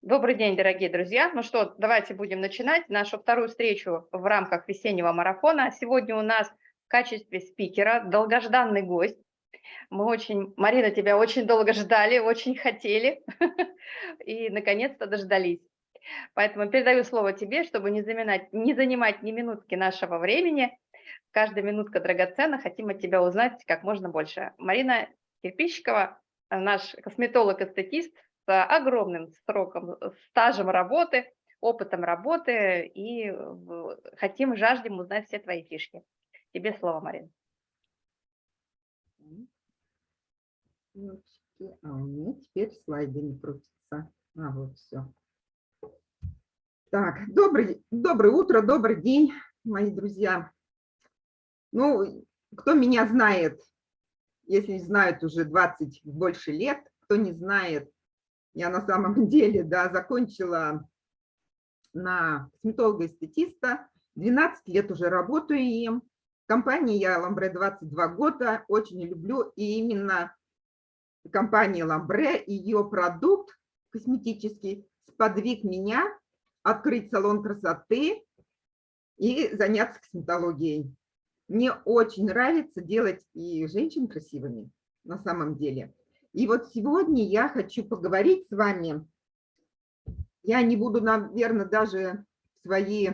Добрый день, дорогие друзья. Ну что, давайте будем начинать нашу вторую встречу в рамках весеннего марафона. Сегодня у нас в качестве спикера долгожданный гость. Мы очень, Марина, тебя очень долго ждали, очень хотели и наконец-то дождались. Поэтому передаю слово тебе, чтобы не, заминать, не занимать ни минутки нашего времени. Каждая минутка драгоценна, хотим от тебя узнать как можно больше. Марина Кирпичикова, наш косметолог-эстетист с огромным сроком, стажем работы, опытом работы, и хотим, жаждем узнать все твои фишки. Тебе слово, Марина. А у меня теперь слайды не крутятся. А, вот все. Так, добрый, доброе утро, добрый день, мои друзья. Ну, кто меня знает, если знают уже 20 больше лет, кто не знает, я на самом деле, да, закончила на косметолога-эстетиста, 12 лет уже работаю им. Компания я Ламбре 22 года, очень люблю, и именно компания Ламбре, ее продукт косметический сподвиг меня открыть салон красоты и заняться косметологией. Мне очень нравится делать и женщин красивыми на самом деле. И вот сегодня я хочу поговорить с вами. Я не буду, наверное, даже свои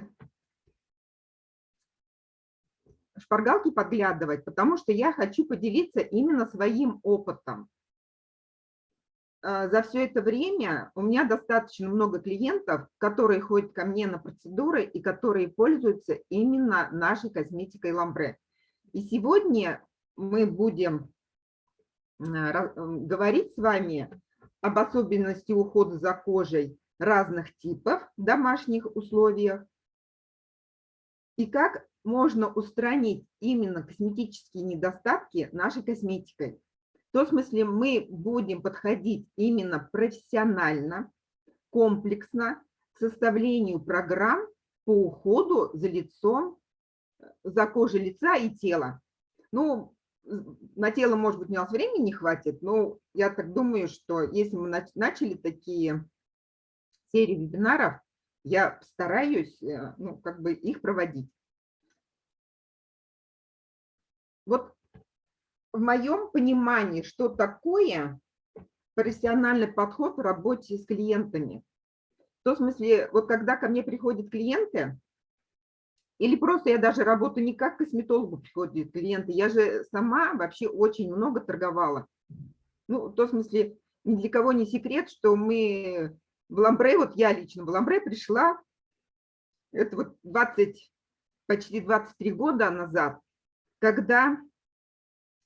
шпаргалки подглядывать, потому что я хочу поделиться именно своим опытом. А, за все это время у меня достаточно много клиентов, которые ходят ко мне на процедуры и которые пользуются именно нашей косметикой Ламбре. И сегодня мы будем говорить с вами об особенности ухода за кожей разных типов в домашних условиях и как можно устранить именно косметические недостатки нашей косметикой. В том смысле мы будем подходить именно профессионально, комплексно к составлению программ по уходу за лицом, за кожей лица и тела. Ну, на тело, может быть, у нас времени не хватит, но я так думаю, что если мы начали такие серии вебинаров, я постараюсь э, ну, как бы их проводить. Вот в моем понимании, что такое профессиональный подход в работе с клиентами. В том смысле, вот когда ко мне приходят клиенты, или просто я даже работаю не как косметологу приходят клиенты, я же сама вообще очень много торговала. Ну, в том смысле, ни для кого не секрет, что мы в Ламбре, вот я лично в Ламбре пришла, это вот 20, почти 23 года назад, когда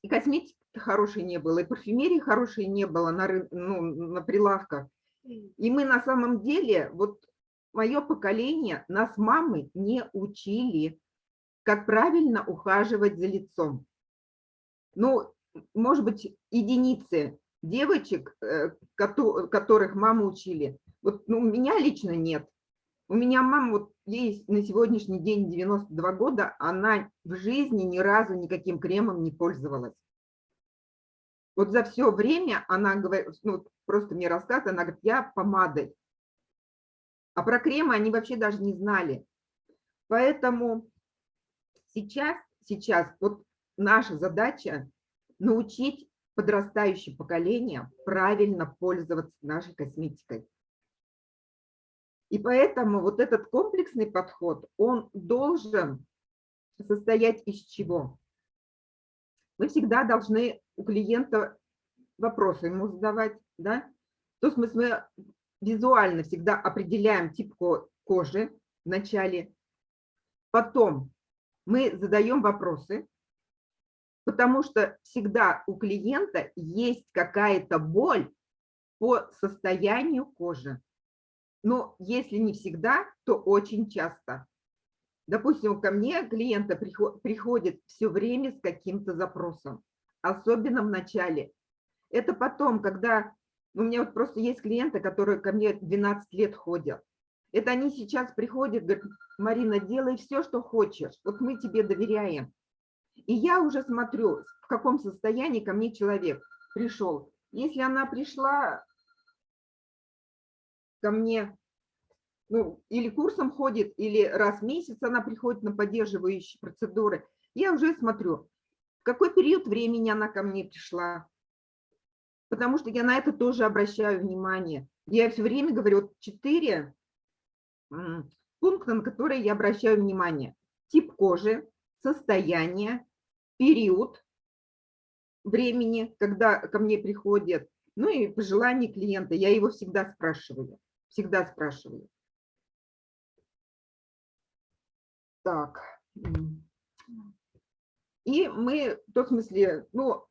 и косметики хорошей не было, и парфюмерии хорошей не было на, ну, на прилавках. И мы на самом деле, вот мое поколение, нас мамы не учили, как правильно ухаживать за лицом. Ну, может быть, единицы девочек, э, которых мамы учили. Вот ну, у меня лично нет. У меня мама, вот ей на сегодняшний день 92 года, она в жизни ни разу никаким кремом не пользовалась. Вот за все время она говорит, ну, просто мне рассказывает, она говорит, я помадой. А про кремы они вообще даже не знали. Поэтому сейчас, сейчас вот наша задача научить подрастающее поколение правильно пользоваться нашей косметикой. И поэтому вот этот комплексный подход, он должен состоять из чего? Мы всегда должны у клиента вопросы ему задавать, да? То есть мы визуально всегда определяем тип кожи в начале, потом мы задаем вопросы, потому что всегда у клиента есть какая-то боль по состоянию кожи но если не всегда, то очень часто. Допустим, ко мне клиента приходит все время с каким-то запросом, особенно в начале. Это потом, когда... У меня вот просто есть клиенты, которые ко мне 12 лет ходят. Это они сейчас приходят, говорят, Марина, делай все, что хочешь, вот мы тебе доверяем. И я уже смотрю, в каком состоянии ко мне человек пришел. Если она пришла ко мне, ну, или курсом ходит, или раз в месяц она приходит на поддерживающие процедуры, я уже смотрю, в какой период времени она ко мне пришла, потому что я на это тоже обращаю внимание. Я все время говорю, вот четыре пункта, на которые я обращаю внимание. Тип кожи, состояние, период времени, когда ко мне приходят, ну и пожелания клиента. Я его всегда спрашиваю, всегда спрашиваю. Так. И мы, в том смысле, ну,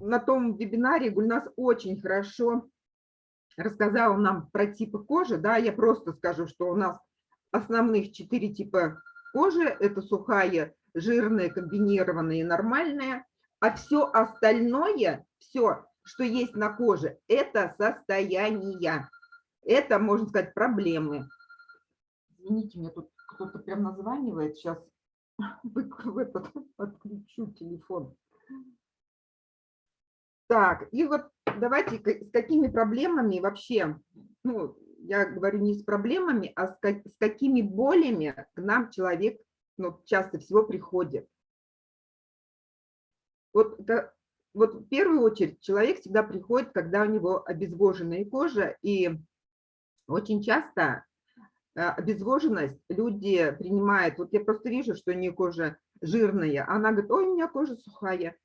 на том вебинаре Гульнас очень хорошо рассказала нам про типы кожи, да, я просто скажу, что у нас основных четыре типа кожи, это сухая, жирная, комбинированная и нормальная, а все остальное, все, что есть на коже, это состояние, это, можно сказать, проблемы. Извините, мне тут кто-то прям названивает, сейчас в этот, отключу телефон. Так, и вот давайте с какими проблемами вообще, ну, я говорю не с проблемами, а с, как, с какими болями к нам человек ну, часто всего приходит. Вот, вот в первую очередь человек всегда приходит, когда у него обезвоженная кожа, и очень часто э, обезвоженность люди принимают, вот я просто вижу, что у нее кожа жирная, она говорит, ой, у меня кожа сухая.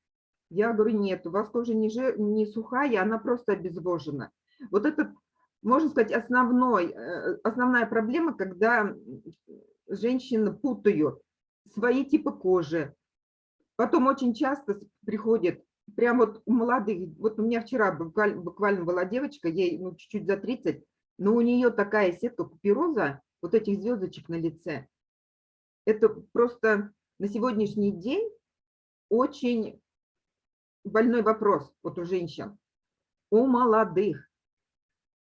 Я говорю, нет, у вас кожа не, жир, не сухая, она просто обезвожена. Вот это, можно сказать, основной, э, основная проблема, когда женщины путают свои типы кожи. Потом очень часто приходит, прям вот у молодых, вот у меня вчера буквально, буквально была девочка, ей ну, чуть-чуть за 30, но у нее такая сетка купероза, вот этих звездочек на лице. Это просто на сегодняшний день очень больной вопрос вот у женщин, у молодых.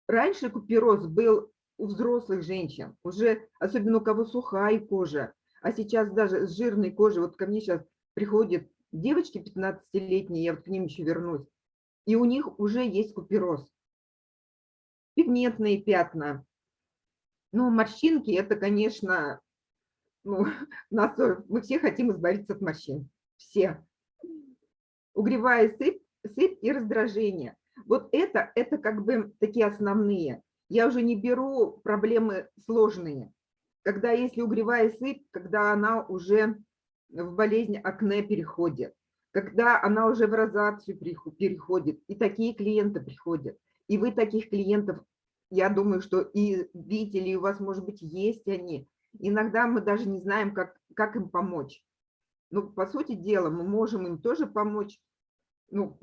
Раньше купероз был у взрослых женщин, уже особенно у кого сухая кожа, а сейчас даже с жирной кожей, вот ко мне сейчас приходят девочки 15-летние, я вот к ним еще вернусь, и у них уже есть купероз. Пигментные пятна. Ну, морщинки, это, конечно, ну, нас, мы все хотим избавиться от морщин. Все угревая сыпь, сыпь и раздражение. Вот это, это как бы такие основные. Я уже не беру проблемы сложные. Когда если угревая сыпь, когда она уже в болезнь акне переходит, когда она уже в розацию переходит, и такие клиенты приходят. И вы таких клиентов, я думаю, что и видели, и у вас, может быть, есть они. Иногда мы даже не знаем, как, как им помочь. Ну, по сути дела, мы можем им тоже помочь. Ну,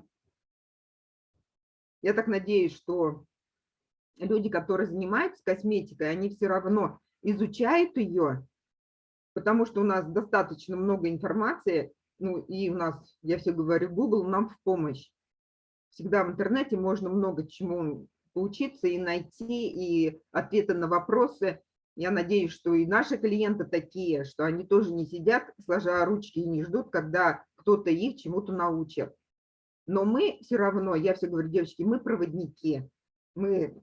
я так надеюсь, что люди, которые занимаются косметикой, они все равно изучают ее, потому что у нас достаточно много информации, ну и у нас, я все говорю, Google нам в помощь. Всегда в интернете можно много чему поучиться и найти, и ответы на вопросы. Я надеюсь, что и наши клиенты такие, что они тоже не сидят, сложа ручки и не ждут, когда кто-то их чему-то научит. Но мы все равно, я все говорю, девочки, мы проводники. Мы,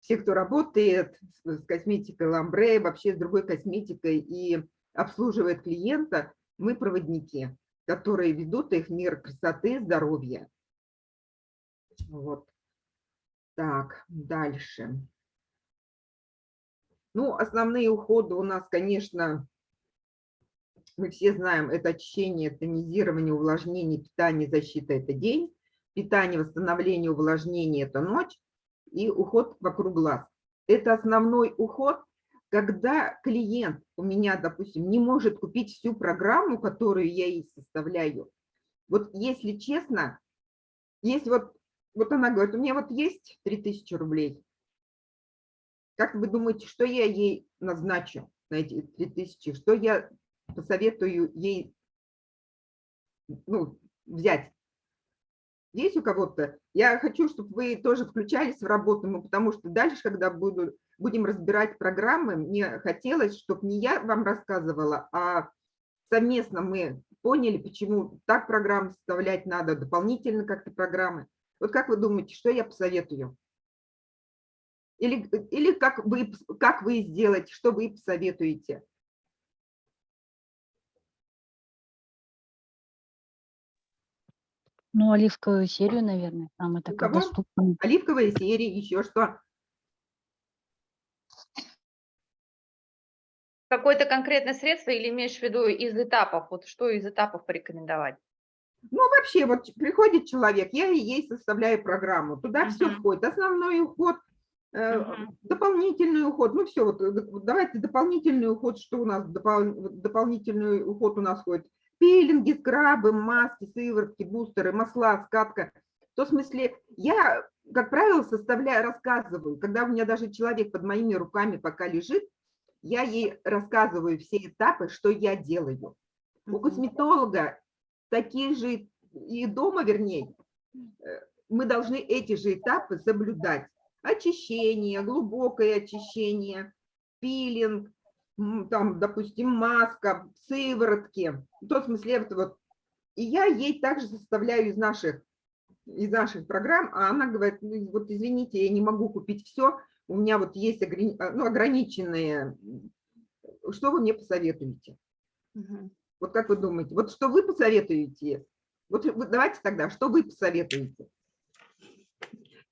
все, кто работает с косметикой ламбре, вообще с другой косметикой и обслуживает клиента, мы проводники, которые ведут их мир красоты, здоровья. Вот. Так, дальше. Ну, основные уходы у нас, конечно, мы все знаем, это очищение, тонизирование, увлажнение, питание, защита – это день, питание, восстановление, увлажнение – это ночь, и уход вокруг глаз. Это основной уход, когда клиент у меня, допустим, не может купить всю программу, которую я ей составляю. Вот если честно, есть вот, вот она говорит, у меня вот есть 3000 рублей, как вы думаете, что я ей назначу на эти 3000? Что я посоветую ей ну, взять? Есть у кого-то? Я хочу, чтобы вы тоже включались в работу, ну, потому что дальше, когда буду, будем разбирать программы, мне хотелось, чтобы не я вам рассказывала, а совместно мы поняли, почему так программы составлять надо, дополнительно как-то программы. Вот как вы думаете, что я посоветую? Или, или как, вы, как вы сделаете, что вы посоветуете? Ну, оливковую серию, наверное, самая такая доступная. Оливковая серия, еще что? Какое-то конкретное средство или имеешь в виду из этапов? Вот что из этапов порекомендовать? Ну, вообще, вот приходит человек, я ей составляю программу, туда все Мгм. входит, основной уход, э, Мгм. дополнительный уход, ну все, вот, э, вот давайте дополнительный уход, что у нас, допол- дополнительный уход у нас входит, пилинги, скрабы, маски, сыворотки, бустеры, масла, скатка. В том смысле, я, как правило, составляю, рассказываю, когда у меня даже человек под моими руками пока лежит, я ей рассказываю все этапы, что я делаю. У косметолога такие же, и дома, вернее, э, мы должны эти же этапы соблюдать. Очищение, глубокое очищение, пилинг, там, допустим, маска, сыворотки. В том смысле, вот, вот. И я ей также составляю из наших, из наших программ, а она говорит, «Ну, вот извините, я не могу купить все, у меня вот есть ограни- ну, ограниченные, что вы мне посоветуете? Мгм. Вот как вы думаете, вот что вы посоветуете? Вот давайте тогда, что вы посоветуете?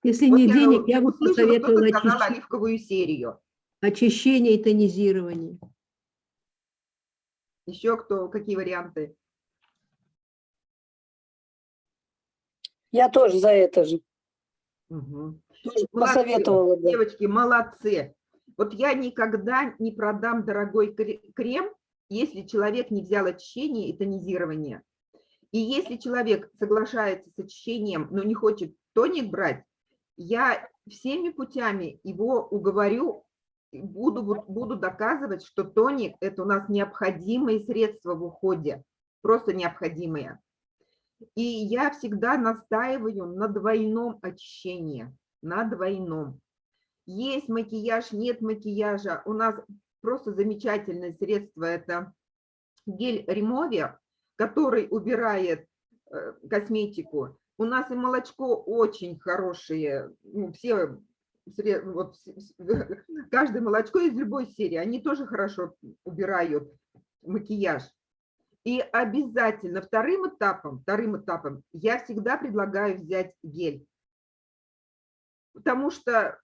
Если Вот не я денег, я бы посоветовала очищ- оливковую серию. очищение и тонизирование. Еще кто, какие варианты? Я тоже за это же. Мгм. Тоже Молодцы, посоветовала бы. Девочки, молодцы. Вот я никогда не продам дорогой кре- крем, если человек не взял очищение и тонизирование. И если человек соглашается с очищением, но не хочет тоник брать, я всеми путями его уговорю, буду, буду доказывать, что тоник – это у нас необходимые средства в уходе, просто необходимые. И я всегда настаиваю на двойном очищении, на двойном. Есть макияж, нет макияжа. У нас просто замечательное средство – это гель Ремовер, который убирает э, косметику. У нас и молочко очень хорошее, ну, все, вот, каждое молочко из любой серии, они тоже хорошо убирают макияж. И обязательно вторым этапом, вторым этапом я всегда предлагаю взять гель. Потому что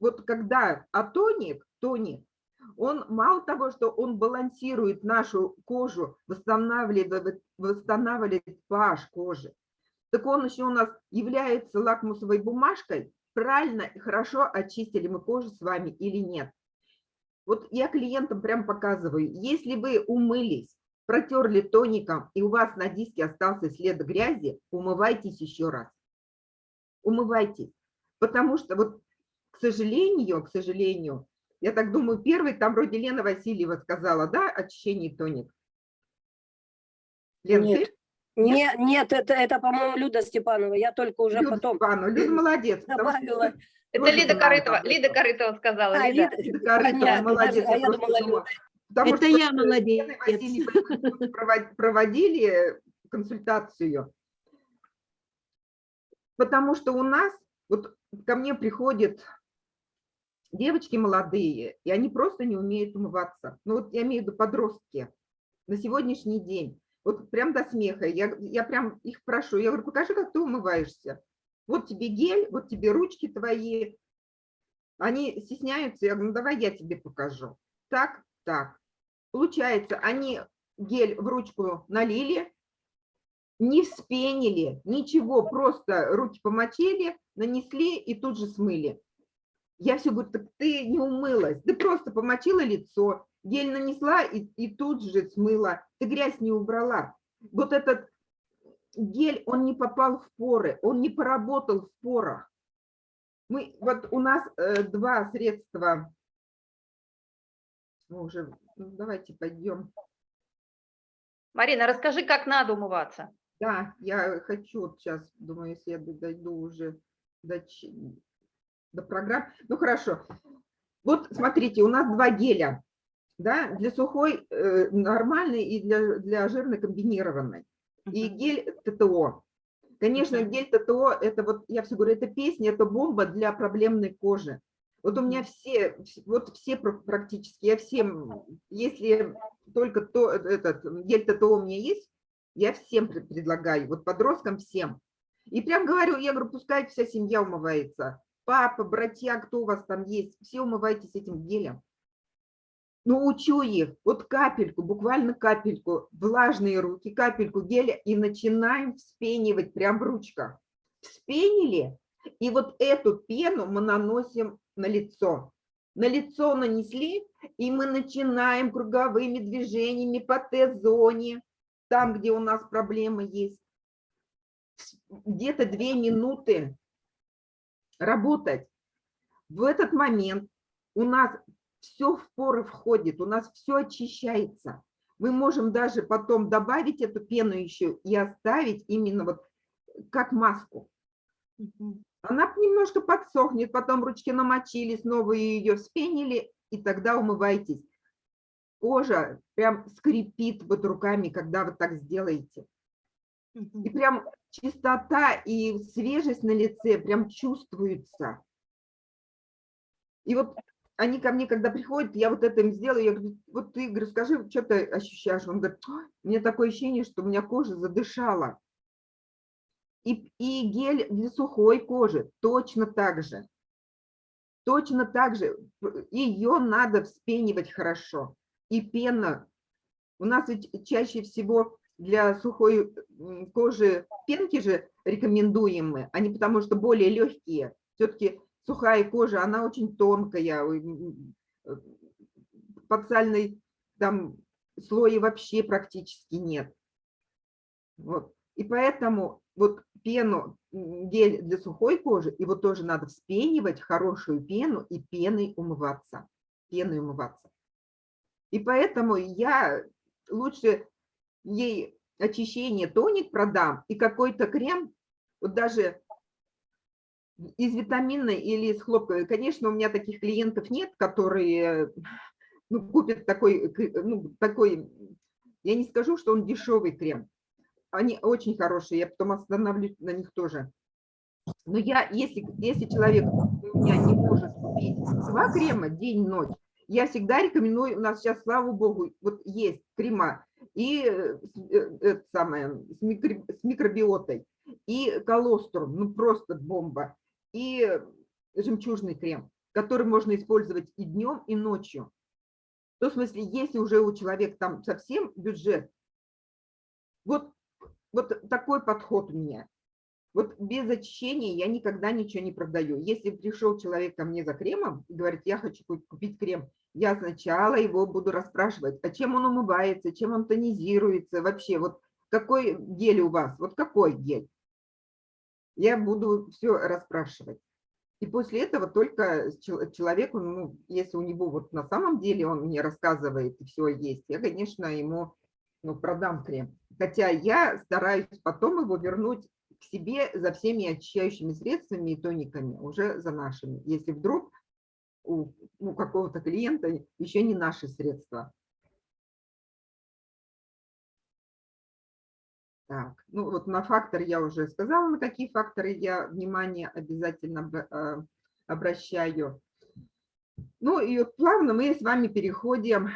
вот когда атоник, тоник, он мало того, что он балансирует нашу кожу, восстанавливает, восстанавливает pH кожи, так он еще у нас является лакмусовой бумажкой, правильно и хорошо очистили мы кожу с вами или нет. Вот я клиентам прям показываю, если вы умылись, протерли тоником, и у вас на диске остался след грязи, умывайтесь еще раз. Умывайтесь. Потому что вот, сожалению, к сожалению, я так думаю, первый там вроде Лена Васильева сказала, да, очищение тоник? Лен, Нет. ты? Не, нет, это, это по-моему, Люда Степанова. Я только уже Люда потом Степанова, Люда молодец. добавила. Это Лида Корытова. Лида. Корытова сказала. А, Лида. Лида, Лида Корытова, понятно, молодец. а я думала, Люда. потому Это что я молодец. Проводили консультацию. Потому что у нас, вот ко мне приходят девочки молодые, и они просто не умеют умываться. Ну вот я имею в виду подростки на сегодняшний день. Вот прям до смеха. Я, я прям их прошу. Я говорю, покажи, как ты умываешься. Вот тебе гель, вот тебе ручки твои. Они стесняются. Я говорю, ну давай я тебе покажу. Так, так. Получается, они гель в ручку налили, не вспенили, ничего, просто руки помочили, нанесли и тут же смыли. Я все говорю, так ты не умылась, ты просто помочила лицо, гель нанесла и, и тут же смыла, ты грязь не убрала. Вот этот гель, он не попал в поры, он не поработал в порах. Мы, вот у нас э, два средства, мы уже, ну, давайте пойдем. Марина, расскажи, как надо умываться. Да, я хочу вот сейчас, думаю, если я дойду уже до, до программ. Ну хорошо. Вот смотрите, у нас два геля. да, для сухой э, нормальный и для, для жирной комбинированной. И гель ТТО. Конечно, гель ТТО, это вот, я все говорю, это песня, это бомба для проблемной кожи. Вот у меня все, вс- вот все пр- практически, я всем, если только то, этот гель ТТО у меня есть, я всем пред- предлагаю, вот подросткам всем. И прям говорю, я говорю, пускай вся семья умывается. Папа, братья, кто у вас там есть, все умывайтесь этим гелем. Ну, учу их, вот капельку, буквально капельку, влажные руки, капельку геля, и начинаем вспенивать прям в ручках. Вспенили, и вот эту пену мы наносим на лицо. На лицо нанесли, и мы начинаем круговыми движениями по Т-зоне, там, где у нас проблемы есть. Где-то две минуты работать. В этот момент у нас все в поры входит, у нас все очищается. Мы можем даже потом добавить эту пену еще и оставить именно вот как маску. Она немножко подсохнет, потом ручки намочили, снова ее вспенили, и тогда умывайтесь. Кожа прям скрипит вот руками, когда вы так сделаете. И прям чистота и свежесть на лице прям чувствуется. И вот они ко мне, когда приходят, я вот это им сделаю, я говорю, вот ты, говорю, скажи, что ты ощущаешь? Он говорит, «Ой, у меня такое ощущение, что у меня кожа задышала. И, и гель для сухой кожи точно так же. Точно так же. Ее надо вспенивать хорошо. И пена. У нас ведь чаще всего для сухой кожи пенки же рекомендуем мы, а не потому что более легкие. Все-таки сухая кожа, она очень тонкая, э, подсальной там слоя вообще практически нет. Вот. И поэтому вот пену, гель для сухой кожи, его тоже надо вспенивать, хорошую пену, и пеной умываться. Пеной умываться. И поэтому я лучше ей очищение, тоник продам и какой-то крем, вот даже из витаминной или из хлопковой. Конечно, у меня таких клиентов нет, которые ну, купят такой, ну, такой, я не скажу, что он дешевый крем. Они очень хорошие, я потом остановлюсь на них тоже. Но я, если, если человек у меня не может купить два крема день-ночь, я всегда рекомендую, у нас сейчас, слава богу, вот есть крема и э, э, это самое, с, микро- с микробиотой, и колострум, ну просто бомба, и жемчужный крем, который можно использовать и днем, и ночью. То, в смысле, если уже у человека там совсем бюджет, вот, вот такой подход у меня. Вот без очищения я никогда ничего не продаю. Если пришел человек ко мне за кремом и говорит, я хочу ку- купить крем, я сначала его буду расспрашивать, а чем он умывается, чем он тонизируется, вообще, вот какой гель у вас, вот какой гель. Я буду все расспрашивать. И после этого только человеку, ну, если у него вот на самом деле он мне рассказывает и все есть, я, конечно, ему ну, продам крем. Хотя я стараюсь потом его вернуть к себе за всеми очищающими средствами и тониками, уже за нашими, если вдруг у ну, какого-то клиента еще не наши средства. Так, ну вот на фактор я уже сказала, на какие факторы я внимание обязательно э, обращаю. Ну и вот плавно мы с вами переходим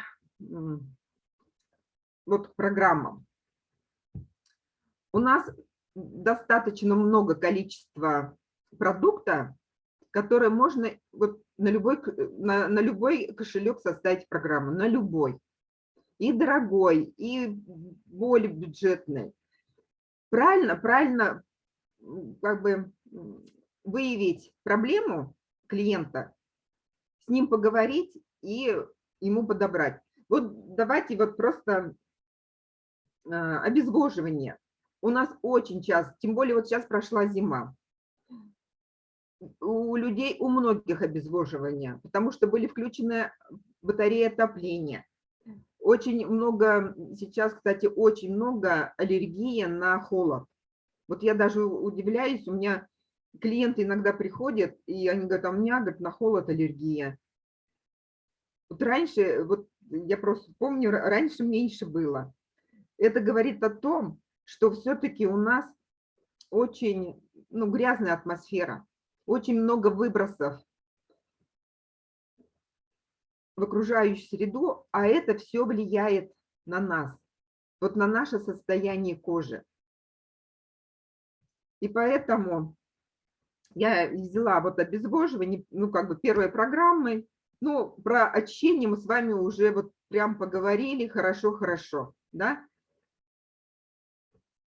вот к программам. У нас достаточно много количества продукта, которые можно вот на любой, на, на любой кошелек составить программу, на любой. И дорогой, и более бюджетный. Правильно, правильно как бы выявить проблему клиента, с ним поговорить и ему подобрать. Вот давайте вот просто а, обезвоживание. У нас очень часто, тем более вот сейчас прошла зима, у людей, у многих обезвоживание, потому что были включены батареи отопления. Очень много, сейчас, кстати, очень много аллергии на холод. Вот я даже удивляюсь, у меня клиенты иногда приходят, и они говорят, а у меня, говорят, на холод аллергия. Вот раньше, вот я просто помню, ра- раньше меньше было. Это говорит о том, что все-таки у нас очень ну, грязная атмосфера, очень много выбросов в окружающую среду, а это все влияет на нас, вот на наше состояние кожи. И поэтому я взяла вот обезвоживание, ну, как бы первой программой. Ну, про очищение мы с вами уже вот прям поговорили, хорошо-хорошо, да?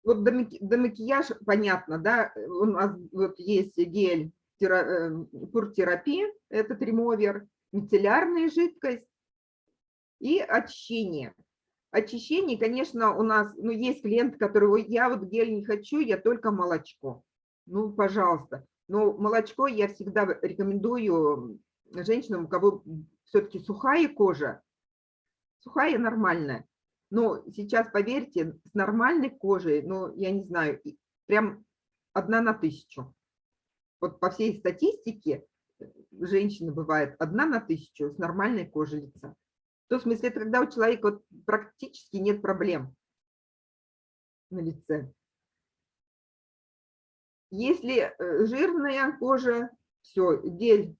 Вот до, маки- до макияжа понятно, да, у нас вот есть гель э, пуртерапия, этот ремовер, мицеллярная жидкость и очищение. Очищение, конечно, у нас, ну, есть клиент, который, «Ой, я вот гель не хочу, я только молочко. Ну, пожалуйста. Но молочко я всегда рекомендую женщинам, у кого все-таки сухая кожа, сухая нормальная. Но сейчас, поверьте, с нормальной кожей, ну, я не знаю, прям одна на тысячу. Вот по всей статистике э, женщины бывает одна на тысячу с нормальной кожей лица. В том смысле, это когда у человека вот практически нет проблем на лице. Если э, жирная кожа, все, гель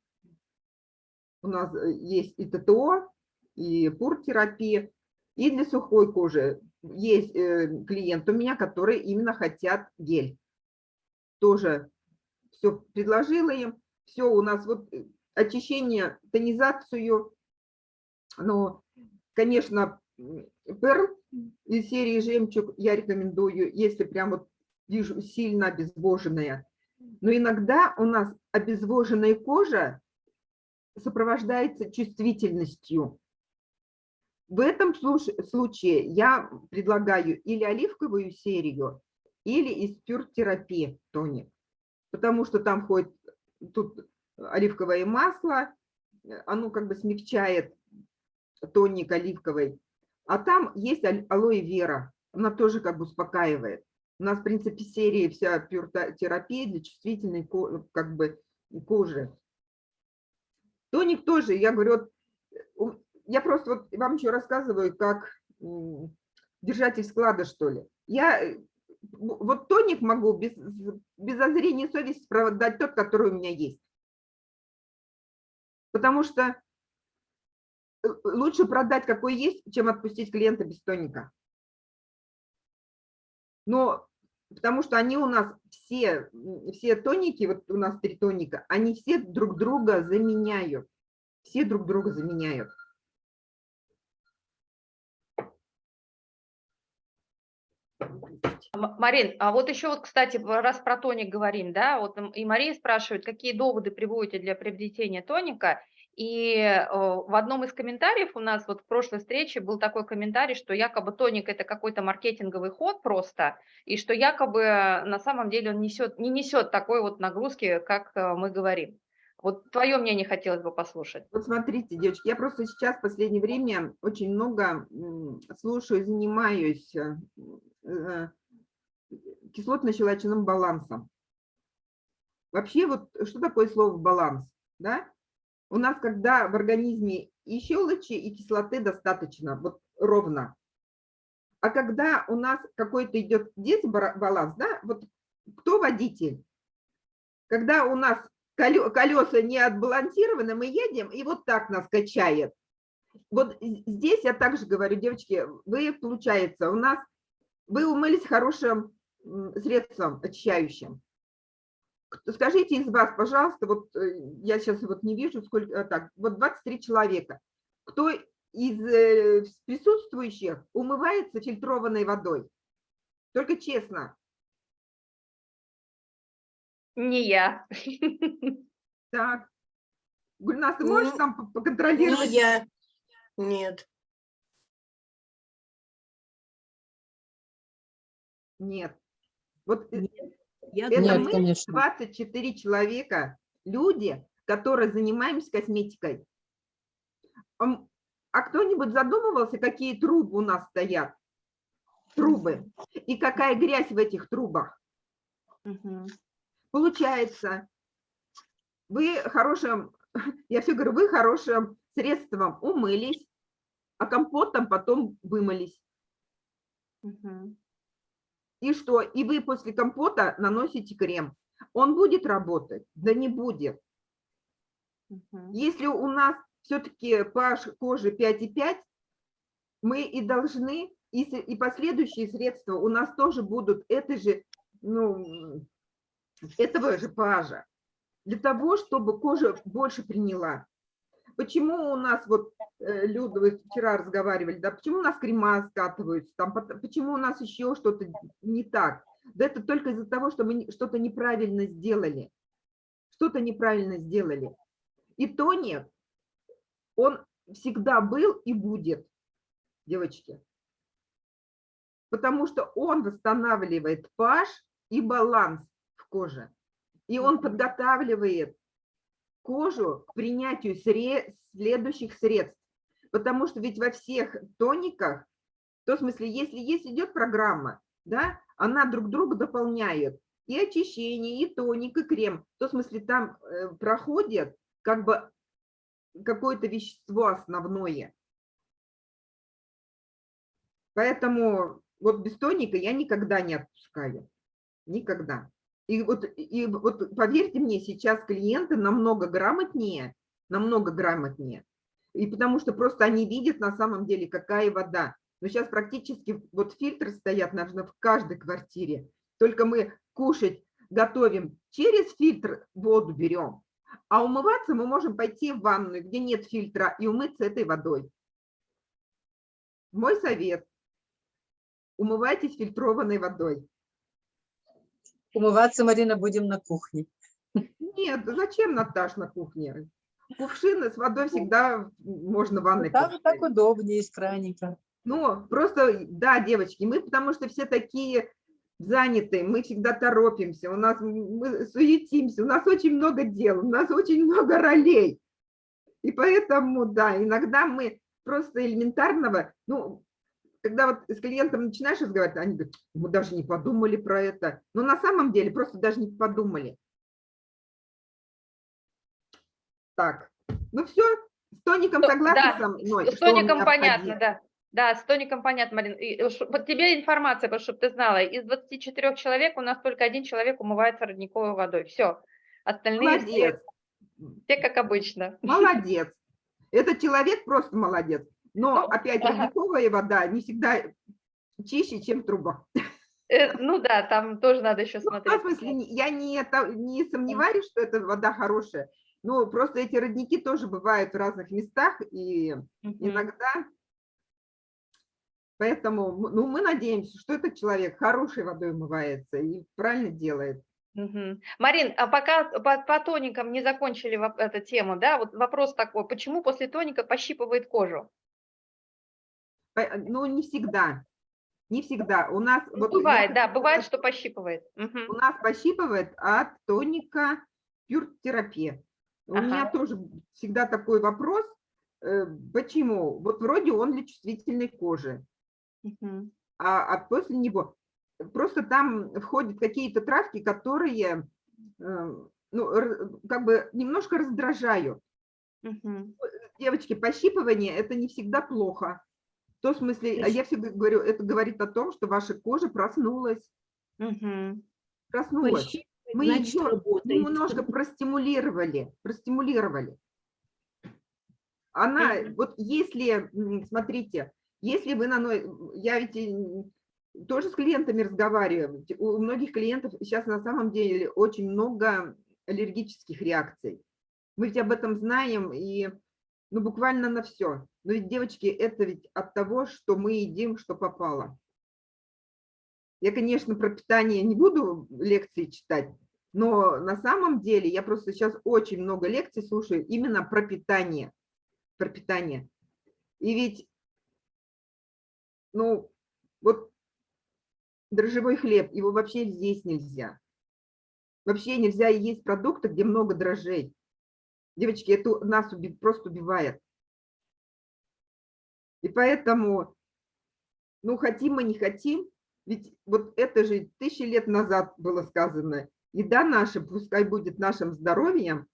у нас э, есть и ТТО, и пур-терапия, и для сухой кожи есть э, клиент у меня, которые именно хотят гель. Тоже все предложила им, все у нас вот э, очищение, тонизацию, ну, конечно, Перл из серии «Жемчуг» я рекомендую, если прям вот вижу сильно обезвоженная. Но иногда у нас обезвоженная кожа сопровождается чувствительностью. В этом случае я предлагаю или оливковую серию, или из пюр-терапии тоник, потому что там входит тут оливковое масло, оно как бы смягчает тоник оливковый, а там есть алоэ вера, она тоже как бы успокаивает. У нас, в принципе, серия вся пюр-терапия для чувствительной как бы кожи. Тоник тоже, я говорю, я просто вот вам еще рассказываю, как держатель склада, что ли. Я э, вот тоник могу без, без зазрения совести продать тот, который у меня есть. Потому что э, лучше продать какой есть, чем отпустить клиента без тоника. Но потому что они у нас все, все тоники, вот у нас три тоника, они все друг друга заменяют. Все друг друга заменяют. Марин, а вот еще вот, кстати, раз про тоник говорим, да, вот и Мария спрашивает, какие доводы приводите для приобретения тоника, и э, в одном из комментариев у нас вот в прошлой встрече был такой комментарий, что якобы тоник это какой-то маркетинговый ход просто, и что якобы э, на самом деле он несет, не несет такой вот нагрузки, как э, мы говорим. Вот твое мнение хотелось бы послушать. Вот смотрите, девочки, я просто сейчас в последнее время очень много слушаю, занимаюсь кислотно-щелочным балансом. Вообще, вот что такое слово баланс? Да? У нас, когда в организме и щелочи, и кислоты достаточно, вот ровно. А когда у нас какой-то идет дисбаланс, да, вот кто водитель? Когда у нас колеса не отбалансированы, мы едем, и вот так нас качает. Вот здесь я также говорю, девочки, вы, получается, у нас, вы умылись хорошим средством очищающим. Скажите из вас, пожалуйста, вот э, я сейчас вот не вижу, сколько, э, так, вот 23 человека. Кто из э, присутствующих умывается фильтрованной водой? Только честно. Не я. Так. Гульнас, ты можешь Ну, там по- Не поконтролировать? я. Нет. Нет. Вот э, Я это Нет, мы, конечно. 24 человека, люди, которые занимаемся косметикой. А кто-нибудь задумывался, какие трубы у нас стоят? Трубы. И какая грязь в этих трубах? Получается, вы хорошим, я все говорю, вы хорошим средством умылись, а компотом потом вымылись. Мгм. И что? И вы после компота наносите крем. Он будет работать? Да не будет. Мгм. Если у нас все-таки pH кожи 5,5, мы и должны, и, и последующие средства у нас тоже будут этой же, ну, этого же pH. Для того, чтобы кожа больше приняла. Почему у нас, вот, э, Люда, вы вчера разговаривали, да, почему у нас крема скатываются, там, почему у нас еще что-то не так? Да это только из-за того, что мы что-то неправильно сделали. Что-то неправильно сделали. И тоник, он всегда был и будет, девочки. Потому что он восстанавливает pH и баланс в коже. И он подготавливает кожу к принятию следующих средств. Потому что ведь во всех тониках, то в смысле, если есть идет программа, да, она друг друга дополняет. И очищение, и тоник, и крем. То в смысле, там э, проходит как бы какое-то вещество основное. Поэтому вот без тоника я никогда не отпускаю. Никогда. И вот, и вот поверьте мне, сейчас клиенты намного грамотнее, намного грамотнее. И потому что просто они видят на самом деле, какая вода. Но сейчас практически вот фильтры стоят, наверное, в каждой квартире. Только мы кушать готовим через фильтр, воду берем. А умываться мы можем пойти в ванную, где нет фильтра, и умыться этой водой. Мой совет. Умывайтесь фильтрованной водой. Умываться, Марина, будем на кухне. Нет, зачем, Наташ, на кухне? Кувшины с водой всегда можно в ванной Там так поставить. удобнее из краника. Ну, просто, да, девочки, мы потому что все такие занятые, мы всегда торопимся, у нас мы суетимся, у нас очень много дел, у нас очень много ролей. И поэтому, да, иногда мы просто элементарного, ну, когда вот с клиентом начинаешь разговаривать, они говорят, мы даже не подумали про это. Но на самом деле просто даже не подумали. Так, ну все, с тоником Ну, согласны да, со мной? С тоником понятно, да. Да, с тоником понятно, Марин. И, э, Вот тебе информация, чтобы ты знала. Из 24 человек у нас только один человек умывается родниковой водой. Все. Остальные все, Молодец, все как обычно. молодец. Этот человек просто молодец. Но Ну, опять ага. родниковая вода не всегда чище, чем труба. Э, Ну да, там тоже надо еще Ну, в смотреть. смысле, я не, не сомневаюсь, что эта вода хорошая. Но просто эти родники тоже бывают в разных местах, и Мгм. иногда... Поэтому ну, мы надеемся, что этот человек хорошей водой умывается и правильно делает. Мгм. Марин, а пока по, по тоникам не закончили эту тему, да, вот вопрос такой, почему после тоника пощипывает кожу? По- Ну, не всегда. Не всегда. У нас... Ну, вот я бывает, да, бывает, что пощипывает. У нас пощипывает от тоника пюртерапия. У меня Ага. тоже всегда такой вопрос. э, Почему? Вот вроде он для чувствительной кожи. Мгм. а, а после него просто там входят какие-то травки, которые э, ну, как бы немножко раздражают. Мгм. Девочки, пощипывание – это не всегда плохо. В том смысле, а я всегда говорю, это говорит о том, что ваша кожа проснулась. Мгм. Проснулась. Пощипывать, Мы значит, ее работает. немножко простимулировали, простимулировали. Она, Мгм. вот если, смотрите, если вы на я ведь тоже с клиентами разговариваю, у многих клиентов сейчас на самом деле очень много аллергических реакций. Мы ведь об этом знаем и ну, буквально на все. Но ведь, девочки, это ведь от того, что мы едим, что попало. Я, конечно, про питание не буду лекции читать, но на самом деле я просто сейчас очень много лекций слушаю именно про питание. Про питание. И ведь, ну, вот дрожжевой хлеб, его вообще здесь нельзя. Вообще нельзя есть продукты, где много дрожжей. Девочки, это нас уби- просто убивает. И поэтому, ну, хотим мы, не хотим, ведь вот это же тысячи лет назад было сказано, еда наша пускай будет нашим здоровьем,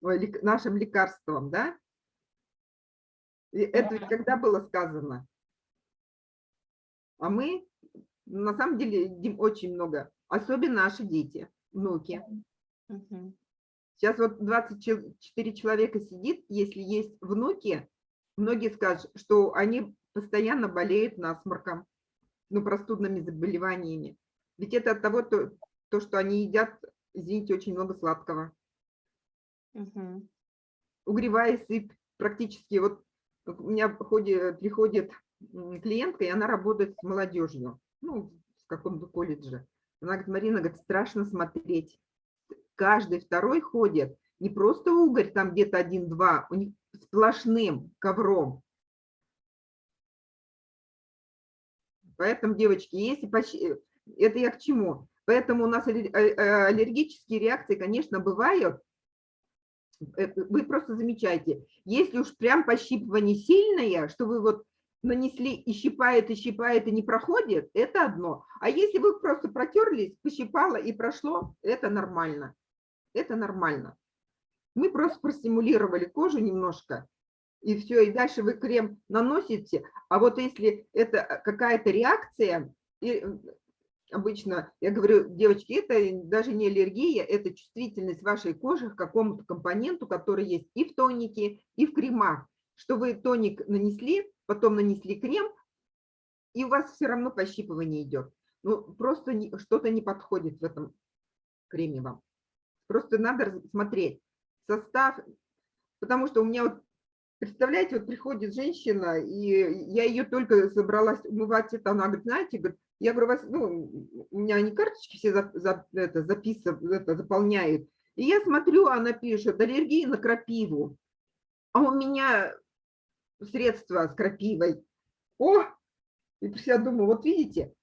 нашим лекарством, да? И Это ведь когда было сказано? А мы, на самом деле, едим очень много, особенно наши дети, внуки. Мгм. Сейчас вот 24 человека сидит, если есть внуки, многие скажут, что они постоянно болеют насморком, ну, простудными заболеваниями. Ведь это от того, то, то, что они едят, извините, очень много сладкого. Мгм. Угревая сыпь практически, вот у меня приходит, приходит клиентка, и она работает с молодежью, ну, в каком-то колледже. Она говорит, Марина, говорит, страшно смотреть. Каждый второй ходит, не просто угорь, там где-то один-два, у них сплошным ковром. Поэтому, девочки, если почти... Это я к чему? Поэтому у нас э, э, аллергические реакции, конечно, бывают. Э, Вы просто замечайте. Если уж прям пощипывание сильное, что вы вот нанесли и щипает, и щипает, и не проходит, это одно. А если вы просто протерлись, пощипало и прошло, это нормально. Это нормально. Мы просто простимулировали кожу немножко, и все, и дальше вы крем наносите. А вот если это э, какая-то реакция, и э, обычно, я говорю, девочки, это даже не аллергия, это чувствительность вашей кожи к какому-то компоненту, который есть и в тонике, и в кремах. Что вы тоник нанесли, потом нанесли крем, и у вас все равно пощипывание идет. Ну, просто что-то не подходит в этом креме вам. Просто надо смотреть состав, потому что у меня вот, представляете, вот приходит женщина, и я ее только собралась умывать, это она говорит, знаете, говорит, я говорю, вас, ну, у меня они карточки все за, за- это, записывают, это, заполняют, и я смотрю, она пишет, аллергия на крапиву, а у меня средства с крапивой. О, и я думаю, вот видите,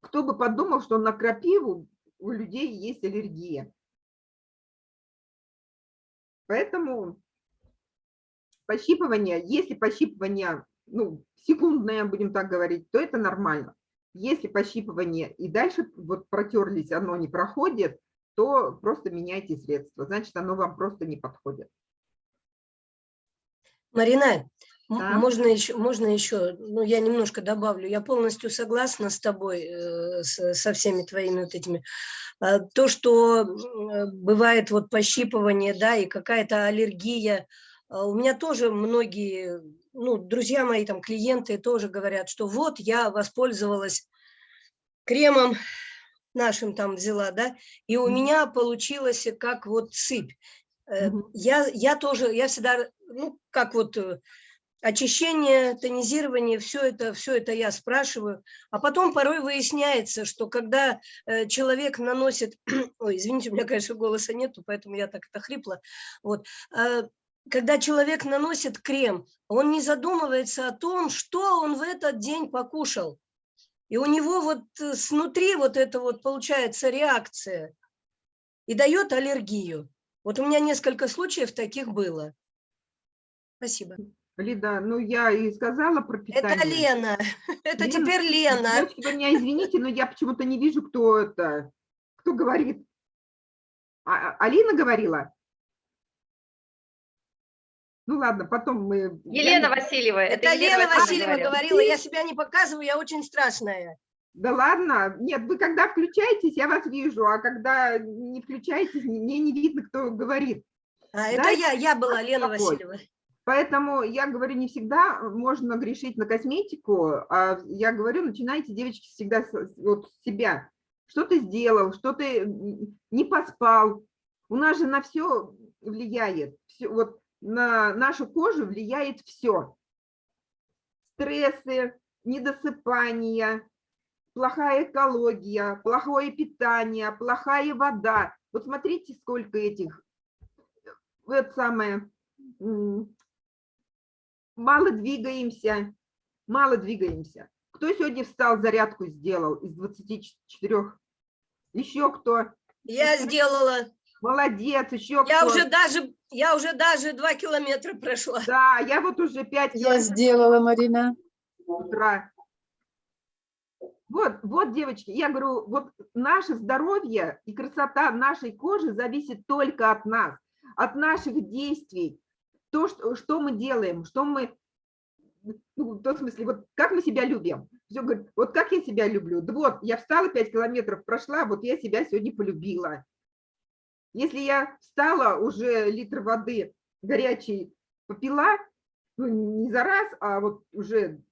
кто бы подумал, что на крапиву у людей есть аллергия. Поэтому пощипывание, если пощипывание, ну, секундное, будем так говорить, то это нормально. Если пощипывание и дальше вот протерлись, оно не проходит, то просто меняйте средства, значит, оно вам просто не подходит. Марина, Да. можно еще, можно еще, ну, я немножко добавлю. Я полностью согласна с тобой, э, с- со всеми твоими вот этими. А, То, что э, бывает вот пощипывание, да, и какая-то аллергия. А У меня тоже многие, ну, друзья мои, там, клиенты тоже говорят, что вот я воспользовалась кремом нашим там взяла, да, и у меня получилось как вот сыпь. Э. Я, я тоже, я всегда, ну, как вот очищение, тонизирование, все это, все это я спрашиваю. А потом порой выясняется, что когда э, человек наносит, ой, извините, у меня, конечно, голоса нету, поэтому я так это хрипло, вот, э, когда человек наносит крем, он не задумывается о том, что он в этот день покушал. И у него вот э, снутри вот это вот получается реакция и дает аллергию. Вот у меня несколько случаев таких было. Спасибо. Лида, ну я и сказала про питание. Это Лена. Это Лена, теперь Лена. Девочки, вы меня извините, но я почему-то не вижу, кто это, кто говорит. А- а- Алина говорила? Ну ладно, потом мы... я Елена не- Васильева. Это Лена Васильева говорила. Я себя не показываю, я очень страшная. Да ладно, нет, вы когда включаетесь, я вас вижу, а когда не включаетесь, не- мне не видно, кто говорит. А, это Да, я, я была Лена. Васильева. Поэтому я говорю, не всегда можно грешить на косметику, а я говорю, начинайте, девочки, всегда с, вот с себя. Что ты сделал, что ты не поспал. У нас же на все влияет, всё, вот на нашу кожу влияет все. Стрессы, недосыпание, плохая экология, плохое питание, плохая вода. Вот смотрите, сколько этих, вот самое, мало двигаемся, мало двигаемся. Кто сегодня встал, зарядку сделал из 24? Еще кто? Я сделала. Молодец, еще кто? Я уже даже, я уже даже два километра прошла. Да, я вот уже 5 Я сделала, Марина. утра. Вот, вот, девочки, я говорю, вот наше здоровье и красота нашей кожи зависит только от нас, от наших действий. То, что, что мы делаем, что мы ну, в том смысле, вот как мы себя любим? Все говорит, вот как я себя люблю? Да вот, я встала 5 километров, прошла, вот я себя сегодня полюбила. Если я встала, уже литр воды горячей попила, ну, не за раз, а вот уже,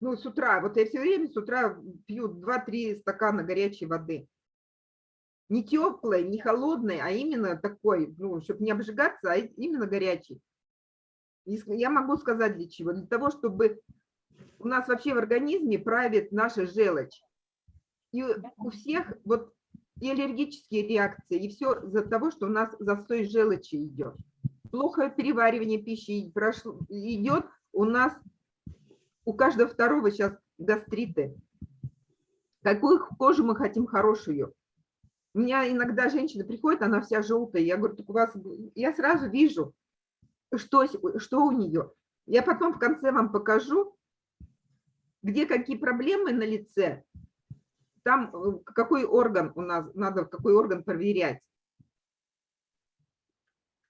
ну, с утра, вот я все время с утра пью 2-3 стакана горячей воды. Не теплой, не холодной, а именно такой, ну, чтобы не обжигаться, а именно горячий. Я могу сказать для чего. Для того, чтобы у нас вообще в организме правит наша желчь. И у всех вот и аллергические реакции, и все из-за того, что у нас застой желчи идет. Плохое переваривание пищи прошло- идет, у нас у каждого второго сейчас гастриты. Какую кожу мы хотим хорошую? У меня иногда женщина приходит, она вся желтая, я говорю, так у вас, я сразу вижу, что, что у нее. Я потом в конце вам покажу, где какие проблемы на лице, там э, какой орган у нас, надо какой орган проверять.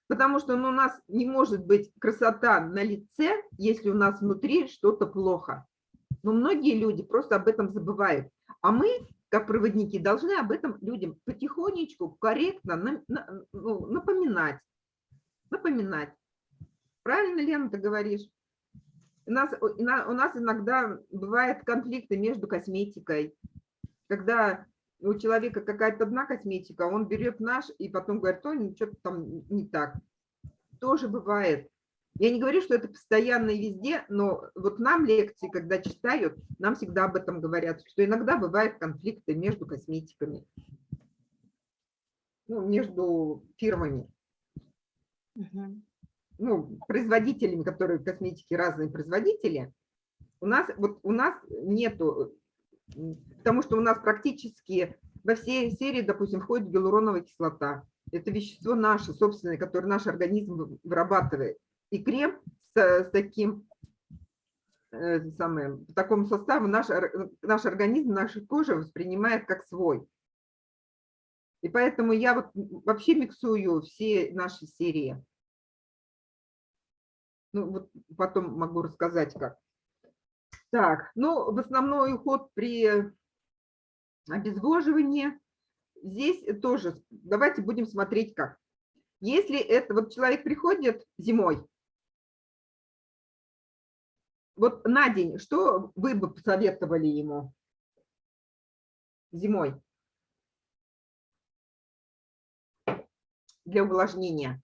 Потому что ну, у нас не может быть красота на лице, если у нас внутри что-то плохо. Но многие люди просто об этом забывают. А мы, как проводники, должны об этом людям потихонечку, корректно ну, напоминать. Напоминать. Правильно, Лена, ты говоришь? У нас, у на- у нас иногда бывают конфликты между косметикой. Когда у человека какая-то одна косметика, он берет наш и потом говорит, что-то там не так. Тоже бывает. Я не говорю, что это постоянно и везде, но вот нам лекции, когда читают, нам всегда об этом говорят, что иногда бывают конфликты между косметиками, ну, между фирмами ну, производителями, которые косметики разные производители, у нас вот у нас нету, потому что у нас практически во всей серии, допустим, входит гиалуроновая кислота. Это вещество наше, собственное, которое наш организм вы- вырабатывает. И крем с, с таким э, это самое, по такому составу наш, наш организм, наша кожа воспринимает как свой. И поэтому я вот вообще миксую все наши серии. Ну, вот потом могу рассказать как. Так, ну, в основной уход при обезвоживании. Здесь тоже, давайте будем смотреть как. Если это, вот человек приходит зимой, вот на день, что вы бы посоветовали ему зимой для увлажнения?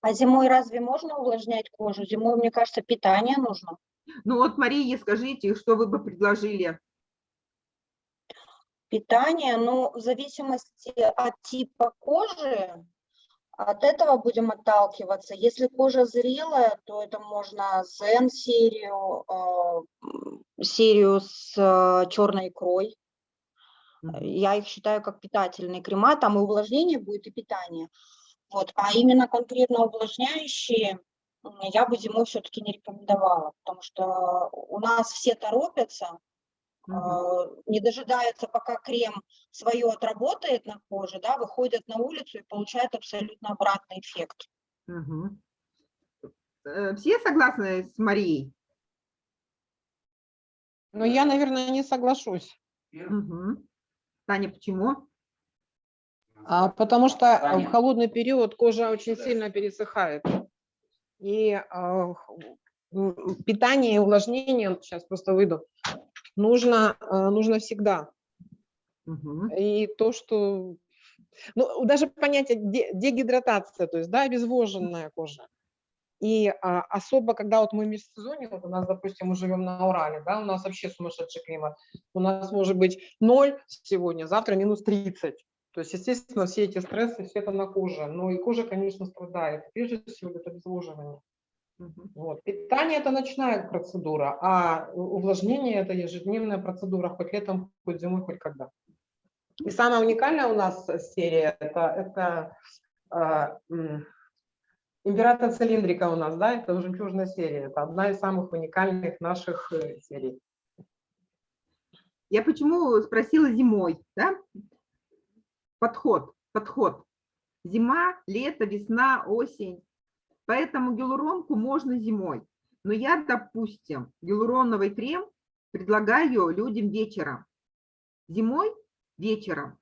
А зимой разве можно увлажнять кожу? Зимой, мне кажется, питание нужно. Ну вот, Мария, скажите, что вы бы предложили? Питание, ну, в зависимости от типа кожи, от этого будем отталкиваться. Если кожа зрелая, то это можно Zen-серию, э, м, серию с э, черной икрой. Я их считаю как питательные крема, там и увлажнение будет, и питание. Вот. А именно конкретно увлажняющие я бы зимой все-таки не рекомендовала, потому что у нас все торопятся, А, не дожидаются, пока крем свое отработает на коже, да, выходят на улицу и получают абсолютно обратный эффект. Э, Все согласны с Марией? Но я, наверное, не соглашусь, Мгм. Таня, почему? а, потому что э, в холодный период кожа очень сильно пересыхает. И а, питание и увлажнение, сейчас просто выйду, нужно, а, нужно всегда. Мгм. И то, что... Ну, даже понятие де- дегидратация, то есть, да, обезвоженная кожа. И а, особо, когда вот мы в межсезонье, вот у нас, допустим, мы живем на Урале, да, у нас вообще сумасшедший климат. У нас может быть 0 сегодня, завтра минус 30. То есть, естественно, все эти стрессы, все это на коже. Но и кожа, конечно, страдает. Прежде всего, это обезвоживание. Вот. Питание – это ночная процедура, а увлажнение – это ежедневная процедура, хоть летом, хоть зимой, хоть когда. И самая уникальная у нас э, серия – это, это м, император цилиндрика у нас, да, это жемчужная серия. Это одна из самых уникальных наших э, серий. Я почему спросила зимой, да? Подход, подход. Зима, лето, весна, осень. Поэтому гиалуронку можно зимой. Но я, допустим, гиалуроновый крем предлагаю людям вечером. Зимой вечером.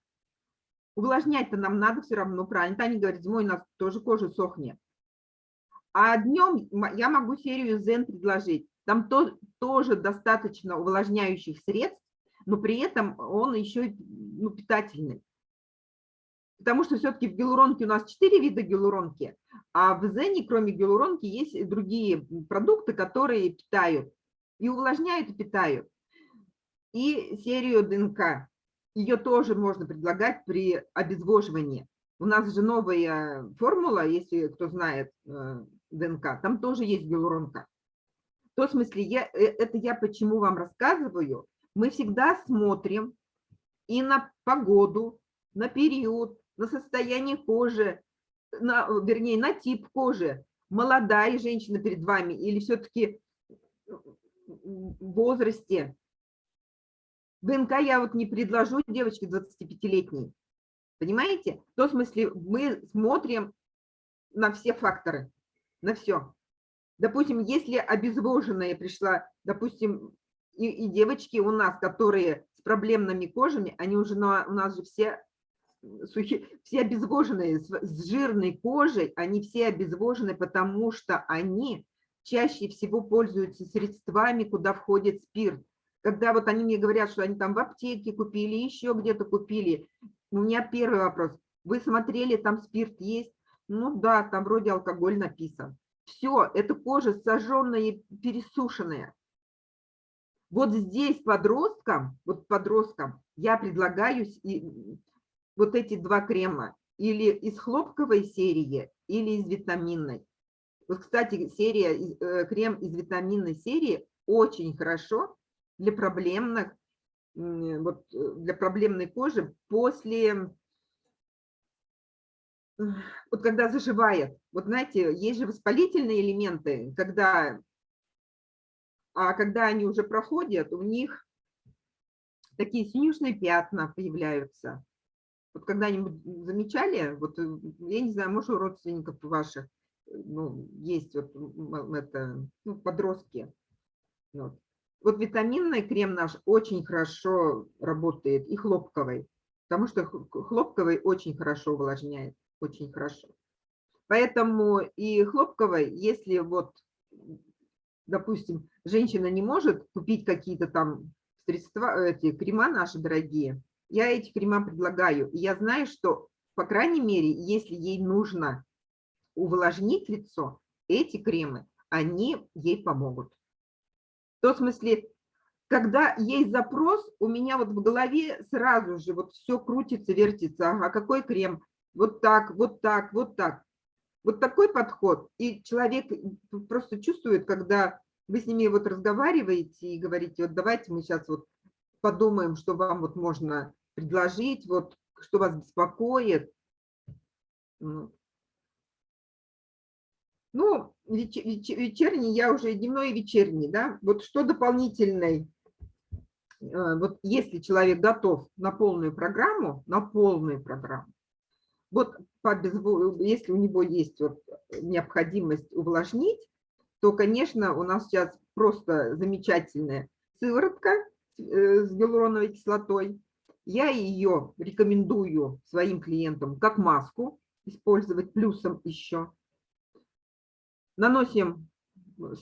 Увлажнять-то нам надо все равно, правильно. Таня говорит, зимой у нас тоже кожа сохнет. А днем я могу серию Zen предложить. Там то, тоже достаточно увлажняющих средств, но при этом он еще ну, питательный. Потому что все-таки в гиалуронке у нас 4 вида гиалуронки, а в Зене, кроме гиалуронки, есть и другие продукты, которые питают. И увлажняют, и питают. И серию ДНК. Ее тоже можно предлагать при обезвоживании. У нас же новая формула, если кто знает э, ДНК, там тоже есть гиалуронка. В том смысле, я, э, это я почему вам рассказываю. Мы всегда смотрим и на погоду, на период, на состояние кожи, на, вернее, на тип кожи. Молодая женщина перед вами или все-таки в возрасте. ДНК я вот не предложу девочке 25-летней. Понимаете? В том смысле мы смотрим на все факторы, на все. Допустим, если обезвоженная пришла, допустим, и, и девочки у нас, которые с проблемными кожами, они уже на, у нас же все сухие, все обезвоженные, с, с жирной кожей, они все обезвожены, потому что они чаще всего пользуются средствами, куда входит спирт. Когда вот они мне говорят, что они там в аптеке купили, еще где-то купили, у меня первый вопрос. Вы смотрели, там спирт есть? Ну да, там вроде алкоголь написан. Все, это кожа сожженная, пересушенная. Вот здесь подросткам, вот подросткам я предлагаю вот эти два крема, или из хлопковой серии, или из витаминной. Вот, кстати, серия, э, крем из витаминной серии очень хорошо для проблемных, вот, э, для проблемной кожи после, вот когда заживает. Вот знаете, есть же воспалительные элементы, когда, а когда они уже проходят, у них такие синюшные пятна появляются. Вот когда-нибудь замечали, вот э, я не знаю, может, у родственников ваших э, ну, есть вот это, ну, подростки. Вот. вот витаминный крем наш очень хорошо работает, и хлопковый, потому что хлопковый очень хорошо увлажняет, очень хорошо. Поэтому и хлопковый, если вот, допустим, женщина не может купить какие-то там средства, эти крема наши дорогие, я эти крема предлагаю. И я знаю, что, по крайней мере, если ей нужно увлажнить лицо, эти кремы, они ей помогут. В том смысле, когда есть запрос, у меня вот в голове сразу же вот все крутится, вертится. Ага, какой крем? Вот так, вот так, вот так. Вот такой подход. И человек просто чувствует, когда вы с ними вот разговариваете и говорите, вот давайте мы сейчас вот подумаем, что вам вот можно предложить, вот что вас беспокоит. Ну, вечерний, я уже дневной и вечерний, да, вот что дополнительный, э, вот если человек готов на полную программу, на полную программу, вот по если у него есть вот необходимость увлажнить, то, конечно, у нас сейчас просто замечательная сыворотка с гиалуроновой кислотой. Я ее рекомендую своим клиентам как маску использовать, плюсом еще. Наносим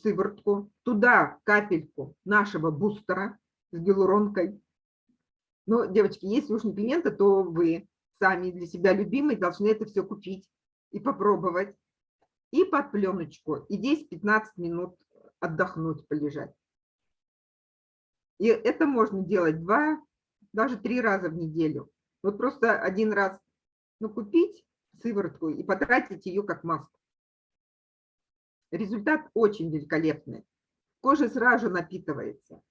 сыворотку, туда капельку нашего бустера с гиалуронкой. Но, девочки, если уж не клиенты, то вы сами для себя любимые должны это все купить и попробовать. И под пленочку, и 10-15 минут отдохнуть, полежать. И это можно делать два, даже три раза в неделю. Вот просто один раз ну, купить сыворотку и потратить ее как маску. Результат очень великолепный. Кожа сразу напитывается.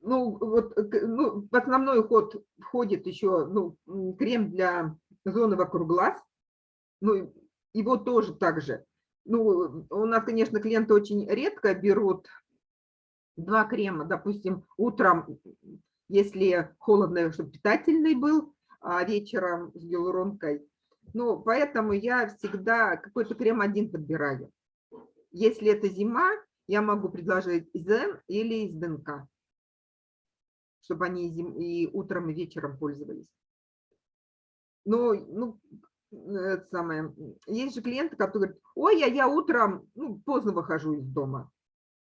Ну, вот ну, в основной уход входит еще ну, крем для зоны вокруг глаз. Ну, его тоже так же ну, у нас, конечно, клиенты очень редко берут два крема, допустим, утром, если холодно, чтобы питательный был, а вечером с гиалуронкой. Ну, поэтому я всегда какой-то крем один подбираю. Если это зима, я могу предложить из или из ДНК, чтобы они и, утром, и вечером пользовались. Но, ну, это самое, есть же клиенты, которые говорят, ой, а я утром ну, поздно выхожу из дома.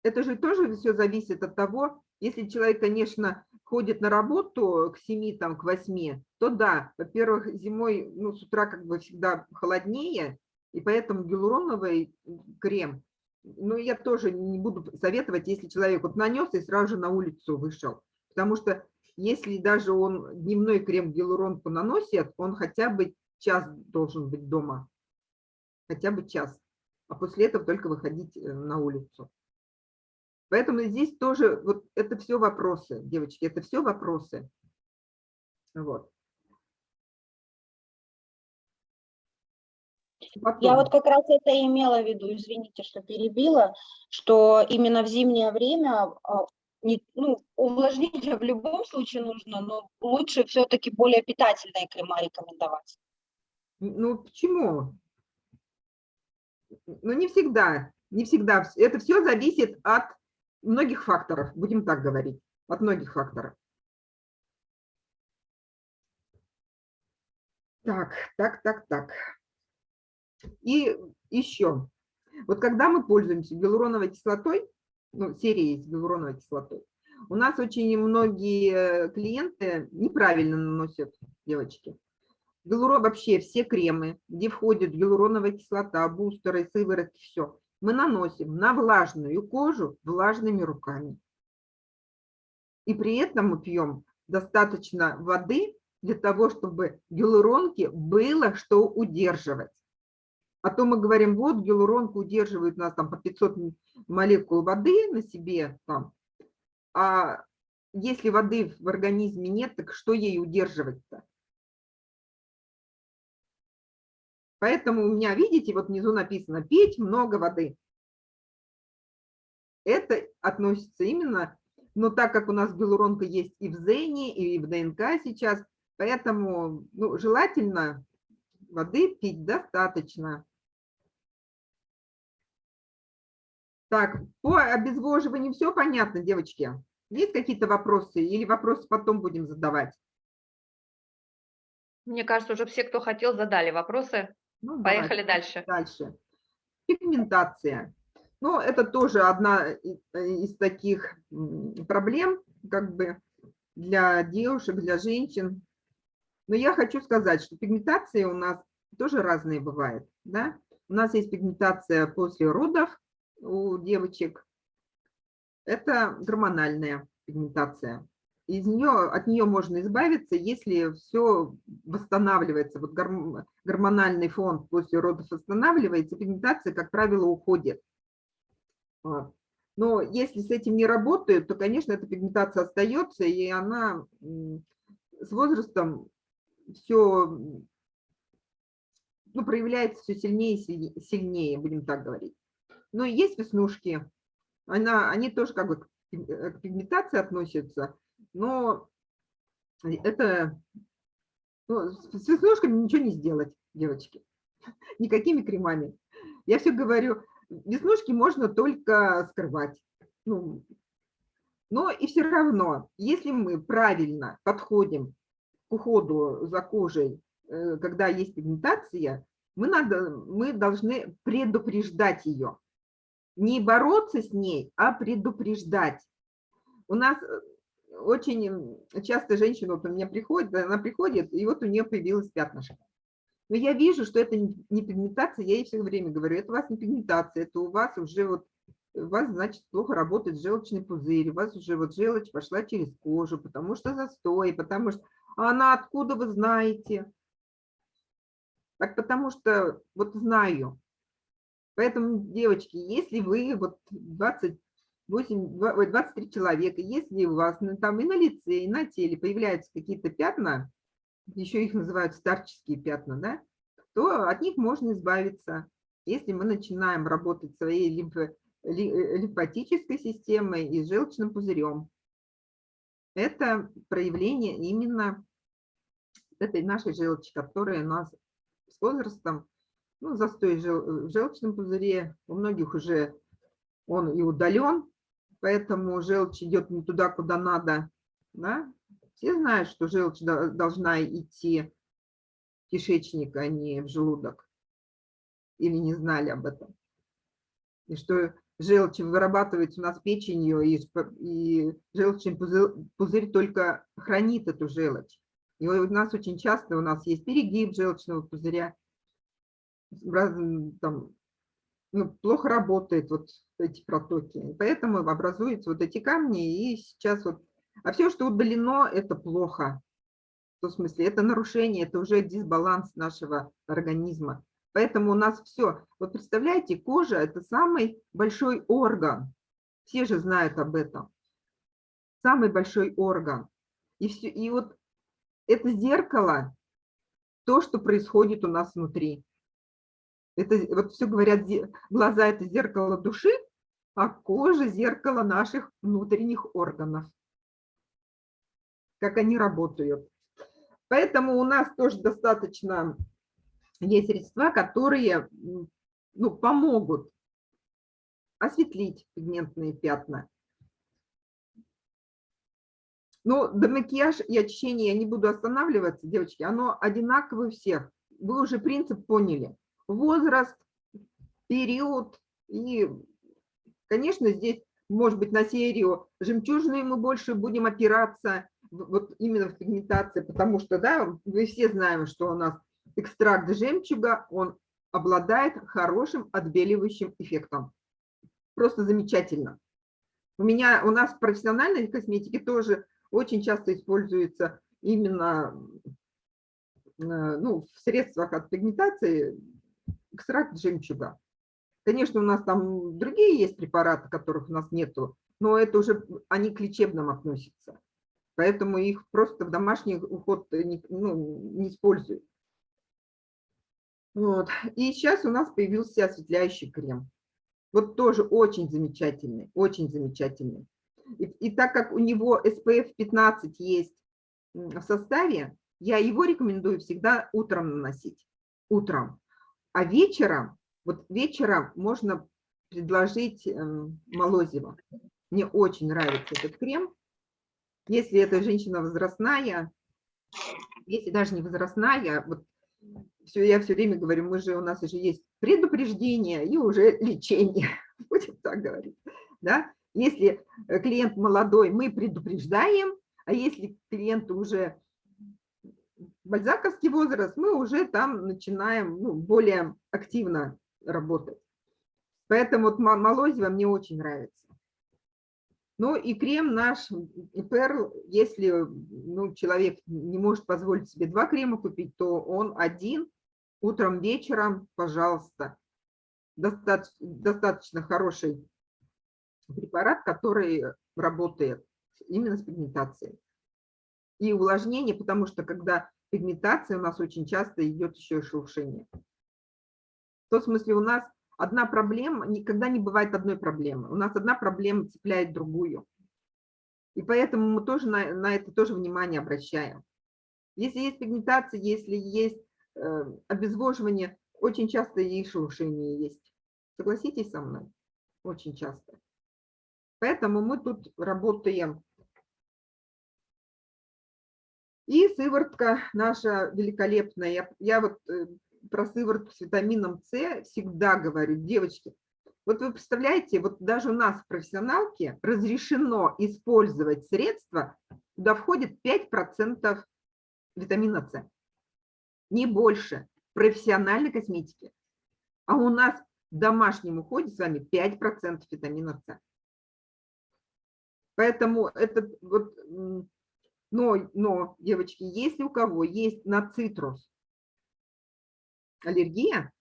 Это же тоже все зависит от того, если человек, конечно, ходит на работу к 7, там, к 8, то да, во-первых, зимой, ну, с утра как бы всегда холоднее, и поэтому гиалуроновый крем, ну, я тоже не буду советовать, если человек вот нанес и сразу же на улицу вышел, потому что если даже он дневной крем гиалуронку наносит, он хотя бы час должен быть дома, хотя бы час, а после этого только выходить э, на улицу. Поэтому здесь тоже, вот это все вопросы, девочки, это все вопросы. Вот. Я Потом. вот как раз это и имела в виду, извините, что перебила, что именно в зимнее время а, не- ну, увлажнение в любом случае нужно, но лучше все-таки более питательные крема рекомендовать. Ну, почему? Ну, не всегда, не всегда. Вс- Это все зависит от многих факторов, будем так говорить, от многих факторов. Так, так, так, так. И еще, вот когда мы пользуемся гиалуроновой кислотой, ну, серией с гиалуроновой кислотой, у нас очень многие клиенты неправильно наносят, девочки. Гиалурон, вообще все кремы, где входит гиалуроновая кислота, бустеры, сыворотки, все, мы наносим на влажную кожу влажными руками. И при этом мы пьем достаточно воды для того, чтобы гиалуронке было что удерживать. А то мы говорим, вот гиалуронка удерживает нас там по 500 м- молекул воды на себе, там, а если воды в организме нет, так что ей удерживать-то? Поэтому у меня, видите, вот внизу написано «пить много воды». Это относится именно, но так как у нас гиалуронка есть и в Зене, и в ДНК сейчас, поэтому ну, желательно воды пить достаточно. Так, по обезвоживанию все понятно, девочки? Есть какие-то вопросы или вопросы потом будем задавать? Мне кажется, уже все, кто хотел, задали вопросы. Ну, Поехали давайте дальше. Дальше. Пигментация. Ну, это тоже одна э, из таких проблем, как бы для девушек, для женщин. Но я хочу сказать, что пигментация у нас тоже разные бывает. Да? У нас есть пигментация после родов у девочек. Это гормональная пигментация. Из нее, от нее можно избавиться, если все восстанавливается. Вот гормон- гормональный фон после родов восстанавливается, пигментация, как правило, уходит. Но если с этим не работают, то, конечно, эта пигментация остается, и она с возрастом все ну, проявляется все сильнее и сильне- сильнее, будем так говорить. Но есть веснушки, она, они тоже как бы к э, к пигментации относятся, но это ну, с веснушками ничего не сделать, девочки, никакими кремами. Я все говорю, веснушки можно только скрывать. Ну, но и все равно, если мы правильно подходим к уходу за кожей, э, когда есть пигментация, мы, надо, мы должны предупреждать ее. Не бороться с ней, а предупреждать. У нас э, очень часто женщина вот у меня приходит, она приходит, и вот у нее появилась пятнышко. Но я вижу, что это не пигментация, я ей все время говорю, это у вас не пигментация, это у вас уже вот, у вас, значит, плохо работает желчный пузырь, у вас уже вот желчь пошла через кожу, потому что застой, потому что... А она откуда вы знаете? Так потому что вот знаю. Поэтому, девочки, если вы вот 20 8, 23 человека, если у вас ну, там и на лице, и на теле появляются какие-то пятна, еще их называют старческие пятна, да, то от них можно избавиться. Если мы начинаем работать своей лимфо, лимфатической системой и желчным пузырем, это проявление именно этой нашей желчи, которая у нас с возрастом, ну, застой в желчном пузыре, у многих уже он и удален, поэтому желчь идет не туда, куда надо. Да? Все знают, что желчь до- должна идти в кишечник, а не в желудок. Или не знали об этом. И что желчь вырабатывается у нас печенью, и, и желчный пузырь, пузырь только хранит эту желчь. И у нас очень часто у нас есть перегиб желчного пузыря, там, ну, плохо работают вот эти протоки. Поэтому образуются вот эти камни, и сейчас вот... А все, что удалено, это плохо. В том смысле, это нарушение, это уже дисбаланс нашего организма. Поэтому у нас все. Вот представляете, кожа – это самый большой орган. Все же знают об этом. Самый большой орган. И, все, и вот это зеркало, то, что происходит у нас внутри. Это вот все говорят, глаза – это зеркало души, а кожа – зеркало наших внутренних органов. Как они работают. Поэтому у нас тоже достаточно есть средства, которые ну, помогут осветлить пигментные пятна. Ну, до макияж и очищение я не буду останавливаться, девочки, оно одинаковое у всех. Вы уже принцип поняли. Возраст, период и, конечно, здесь, может быть, на серию жемчужные мы больше будем опираться, вот именно в пигментации, потому что, да, вы все знаем, что у нас экстракт жемчуга, он обладает хорошим отбеливающим эффектом. Просто замечательно. У меня, у нас в профессиональной косметике тоже очень часто используется именно э, ну, в средствах от пигментации экстракт жемчуга. Конечно, у нас там другие есть препараты, которых у нас нету, но это уже они к лечебным относятся. Поэтому их просто в домашний уход не, ну, не используют. Вот. И сейчас у нас появился осветляющий крем. Вот тоже очень замечательный, очень замечательный. И, и так как у него SPF 15 есть в составе, я его рекомендую всегда утром наносить. Утром. А вечером, вот вечером можно предложить эм, молозиво. Мне очень нравится этот крем. Если эта женщина возрастная, если даже не возрастная, вот все, я все время говорю, мы же, у нас уже есть предупреждение и уже лечение, будем так говорить, да. Если э, клиент молодой, мы предупреждаем, а если клиент уже бальзаковский возраст, мы уже там начинаем ну, более активно работать. Поэтому вот мо- молозиво мне очень нравится. Ну и крем наш Перл, если ну, человек не может позволить себе два крема купить, то он один, утром, вечером, пожалуйста. Достаточно, достаточно хороший препарат, который работает именно с пигментацией. И увлажнение, потому что когда пигментация, у нас очень часто идет еще и шелушение. В том смысле у нас одна проблема, никогда не бывает одной проблемы. У нас одна проблема цепляет другую. И поэтому мы тоже на, на это тоже внимание обращаем. Если есть пигментация, если есть э, обезвоживание, очень часто и шелушение есть. Согласитесь со мной? Очень часто. Поэтому мы тут работаем. И сыворотка наша великолепная. Я, я вот э, про сыворотку с витамином С всегда говорю, девочки, вот вы представляете, вот даже у нас в профессионалке разрешено использовать средства, куда входит 5% витамина С. Не больше профессиональной косметики. А у нас в домашнем уходе с вами 5% витамина С. Поэтому этот вот, но, но, девочки, если у кого есть на цитрус аллергия,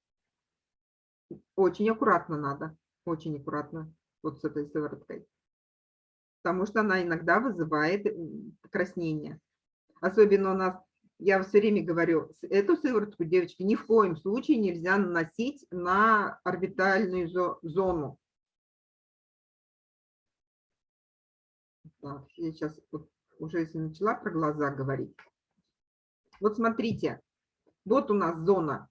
очень аккуратно надо, очень аккуратно вот с этой сывороткой, потому что она иногда вызывает м, покраснение. Особенно у нас, я все время говорю, эту сыворотку, девочки, ни в коем случае нельзя наносить на орбитальную зо- зону. Так, я сейчас уже если начала про глаза говорить. Вот смотрите, вот у нас зона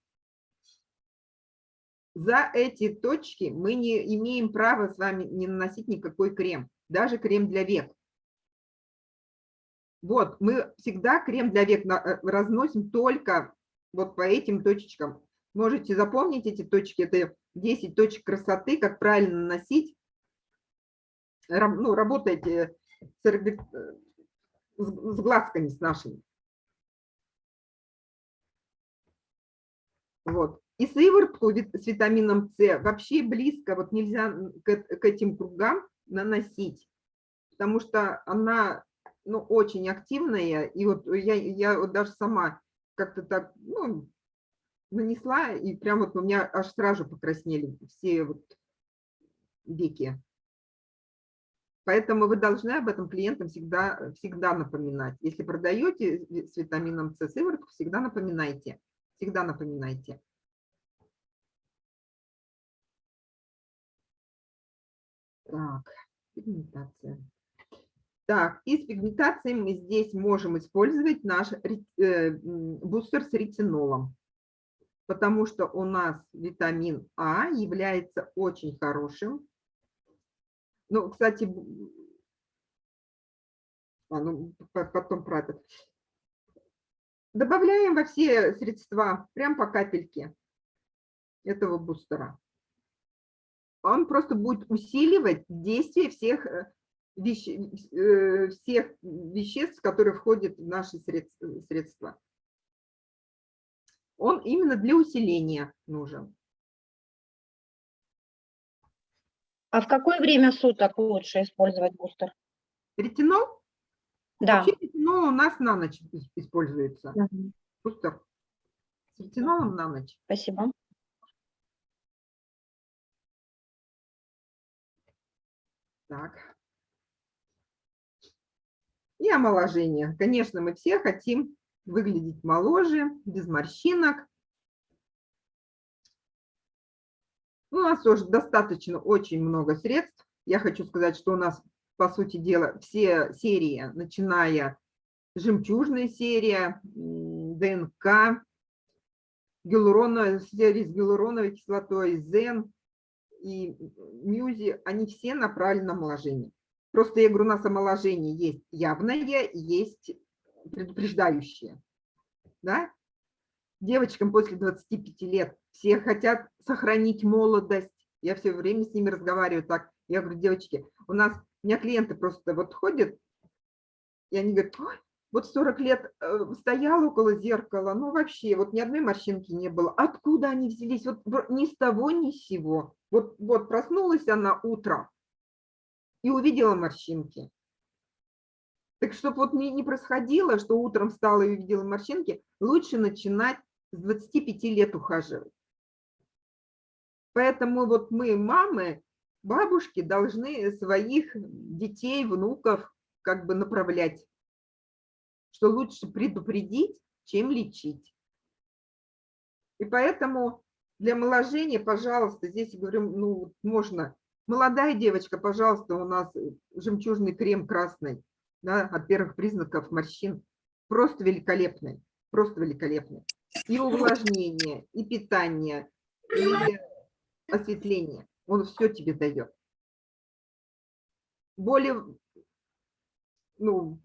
за эти точки мы не имеем права с вами не наносить никакой крем, даже крем для век. Вот, мы всегда крем для век э, разносим только вот по этим точечкам. Можете запомнить эти точки, это 10 точек красоты, как правильно наносить. Ну, работайте с с глазками с нашими. Вот. И сыворотку с витамином С вообще близко, вот нельзя к, к этим кругам наносить, потому что она ну, очень активная, и вот я, я вот даже сама как-то так ну, нанесла, и прям вот у меня аж сразу покраснели все вот веки. Поэтому вы должны об этом клиентам всегда, всегда напоминать. Если продаете с витамином С сыворотку, всегда напоминайте. Всегда напоминайте. Так, пигментация. Так, и с пигментацией мы здесь можем использовать наш э, бустер с ретинолом, потому что у нас витамин А является очень хорошим. Ну, кстати, а, ну, по- потом про это. Добавляем во все средства, прям по капельке этого бустера. Он просто будет усиливать действие всех, э, веще- э, всех веществ, которые входят в наши средс- э, средства. Он именно для усиления нужен. А в какое время суток лучше использовать бустер? Ретинол? Да. Вообще ретинол у нас на ночь ис- используется. Мгм. Бустер с ретинолом на ночь. Спасибо. Так. И омоложение. Конечно, мы все хотим выглядеть моложе, без морщинок. У нас тоже достаточно очень много средств. Я хочу сказать, что у нас, по сути дела, все серии, начиная жемчужная серия, ДНК, гиалурона, серия с гиалуроновой кислотой, ЗЕН и Мюзи, они все направлены на омоложение. Просто я говорю, у нас омоложение есть явное, есть предупреждающее. Да? Девочкам после 25 лет все хотят сохранить молодость. Я все время с ними разговариваю так. Я говорю, девочки, у нас, у меня клиенты просто вот ходят, и они говорят, «Ой, вот 40 лет э, стояла около зеркала, ну вообще, вот ни одной морщинки не было. Откуда они взялись? Вот ни с того, ни с сего. Вот, вот проснулась она утром и увидела морщинки. Так чтобы вот не, не происходило, что утром встала и увидела морщинки, лучше начинать с 25 лет ухаживать. Поэтому вот мы, мамы, бабушки, должны своих детей, внуков как бы направлять, что лучше предупредить, чем лечить. И поэтому для омоложения, пожалуйста, здесь говорю, ну, можно. Молодая девочка, пожалуйста, у нас жемчужный крем красный, да, от первых признаков морщин. Просто великолепный, просто великолепный. И увлажнение, и питание, и осветление. Он все тебе дает. Более, ну,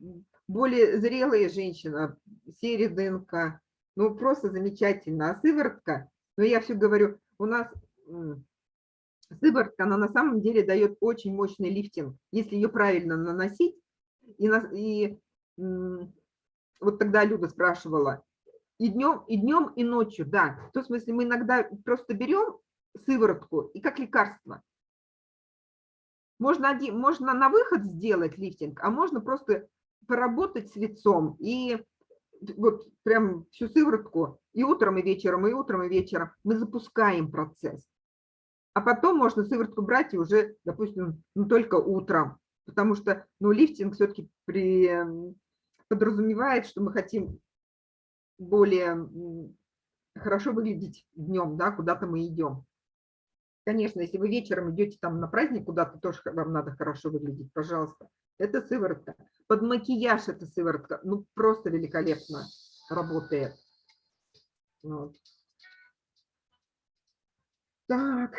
более зрелая женщина, серия ДНК, ну, просто замечательно. А сыворотка, ну, я все говорю, у нас сыворотка, она на самом деле дает очень мощный лифтинг, если ее правильно наносить. И, на- и вот тогда Люда спрашивала, и днем, и днем, и ночью, да. В том смысле, мы иногда просто берем сыворотку и как лекарство. Можно, один, можно на выход сделать лифтинг, а можно просто поработать с лицом и вот прям всю сыворотку и утром, и вечером, и утром, и вечером. Мы запускаем процесс. А потом можно сыворотку брать и уже, допустим, ну, только утром. Потому что ну, лифтинг все-таки при, м, подразумевает, что мы хотим более хорошо выглядеть днем, да, куда-то мы идем. Конечно, если вы вечером идете там на праздник куда-то, тоже вам надо хорошо выглядеть, пожалуйста. Это сыворотка. Под макияж эта сыворотка, ну, просто великолепно работает. Вот. Так,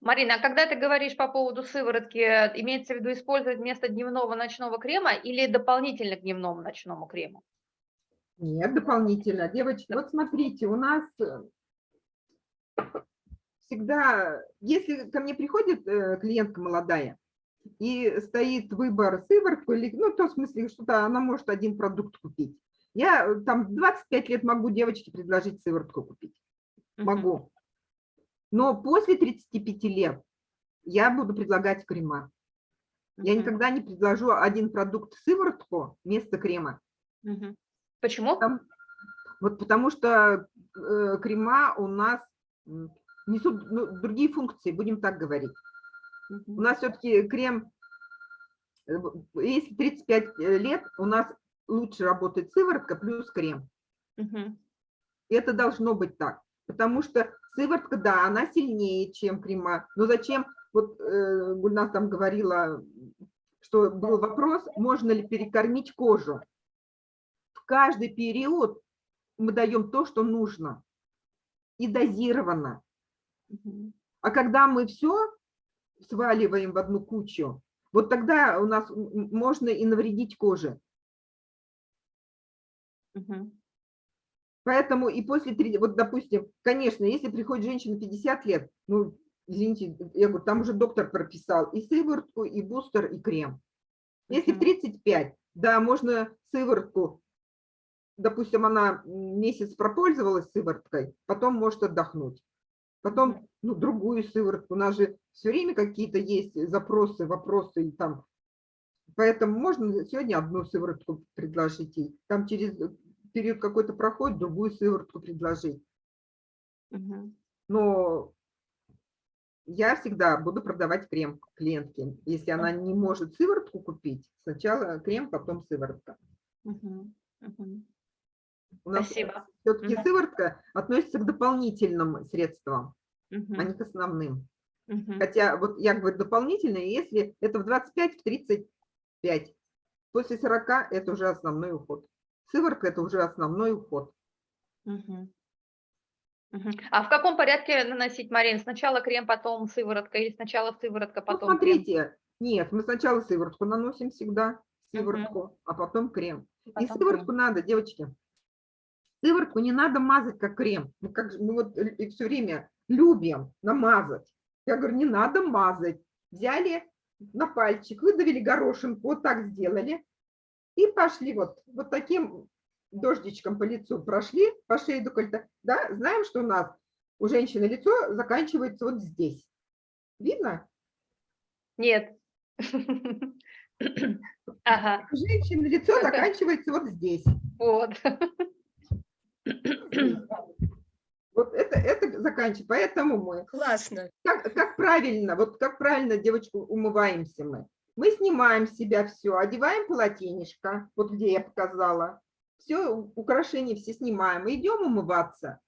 Марина, а когда ты говоришь по поводу сыворотки, имеется в виду использовать вместо дневного ночного крема или дополнительно к дневному ночному крему? нет, дополнительно. Девочки, вот смотрите, у нас э, всегда, если ко мне приходит э, клиентка молодая, и стоит выбор сыворотку, или, ну, в том смысле, что-то она может один продукт купить. Я э, там в 25 лет могу девочке предложить сыворотку купить. Могу. Но после 35 лет я буду предлагать крема. Я никогда не предложу один продукт сыворотку вместо крема. Почему? Там- вот потому что э, крема у нас несут ну, другие функции, будем так говорить. У нас все-таки крем, э, если 35 лет, у нас лучше работает сыворотка плюс крем. И это должно быть так. Потому что сыворотка, да, она сильнее, чем крема. Но зачем, вот э, Гульнас там говорила, что был вопрос, можно ли перекормить кожу. В каждый период мы даем то, что нужно. И дозированно. Мгм. А когда мы все сваливаем в одну кучу, вот тогда у нас можно и навредить коже. Мгм. Поэтому и после 30, вот допустим, конечно, если приходит женщина 50 лет, ну, извините, я говорю, там уже доктор прописал и сыворотку, и бустер, и крем. Если в Мгм. 35, да, можно сыворотку, допустим, она месяц пропользовалась сывороткой, потом может отдохнуть. Потом, ну, другую сыворотку, у нас же все время какие-то есть запросы, вопросы, и там, поэтому можно сегодня одну сыворотку предложить, ей, там через период какой-то проходит, другую сыворотку предложить. Но я всегда буду продавать крем клиентке. Если она не может сыворотку купить, сначала крем, потом сыворотка. Мгм. Мгм. У нас Спасибо. все-таки Мгм. сыворотка относится к дополнительным средствам, а Мгм. не к основным. Мгм. Хотя вот я говорю дополнительные, если это в 25-35. После 40 это уже основной уход. Сыворотка это уже основной уход. Мгм. Мгм. А в каком порядке наносить, Марин? Сначала крем, потом сыворотка или сначала сыворотка, Ну, потом крем? смотрите, нет, мы сначала сыворотку наносим всегда, сыворотку, а потом крем. И Потом сыворотку крем. надо, девочки, сыворотку не надо мазать как крем. Мы, как, мы вот все время любим намазать. Я говорю, не надо мазать. Взяли на пальчик, выдавили горошинку, вот так сделали. И пошли вот, вот таким дождичком по лицу прошли, по шее до кольта. Да, знаем, что у нас у женщины лицо заканчивается вот здесь. Видно? Нет. Ага, У женщины лицо заканчивается вот здесь. вот. Вот это, это заканчивается. Поэтому мы, Классно. как, как правильно, вот как правильно, девочку, умываемся мы. Мы снимаем с себя все, одеваем полотенечко, вот где я показала. Все, украшения все снимаем, идем умываться.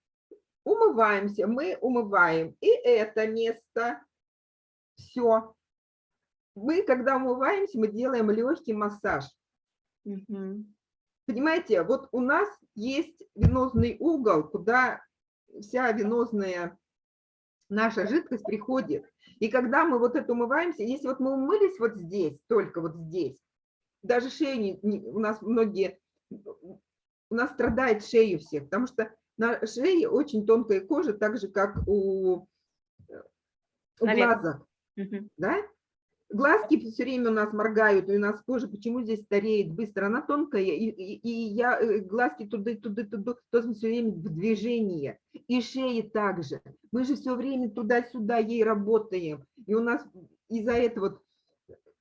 Умываемся, мы умываем и это место. Все. Мы, когда умываемся, мы делаем легкий массаж. Мгм. Понимаете, вот у нас есть венозный угол, куда вся венозная наша жидкость приходит. И когда мы вот это умываемся, если вот мы умылись вот здесь, только вот здесь, даже шею не, не- у нас многие, у нас страдает шею всех, потому что на шее очень тонкая кожа, так же, как у, э, у глаза Мгм. да? Глазки все время у нас моргают, и у нас кожа почему здесь стареет быстро, она тонкая, и, и, и я э, глазки туда, туда, туда, то все время в движении, и шеи также. Мы же все время туда-сюда ей работаем, и у нас из-за этого вот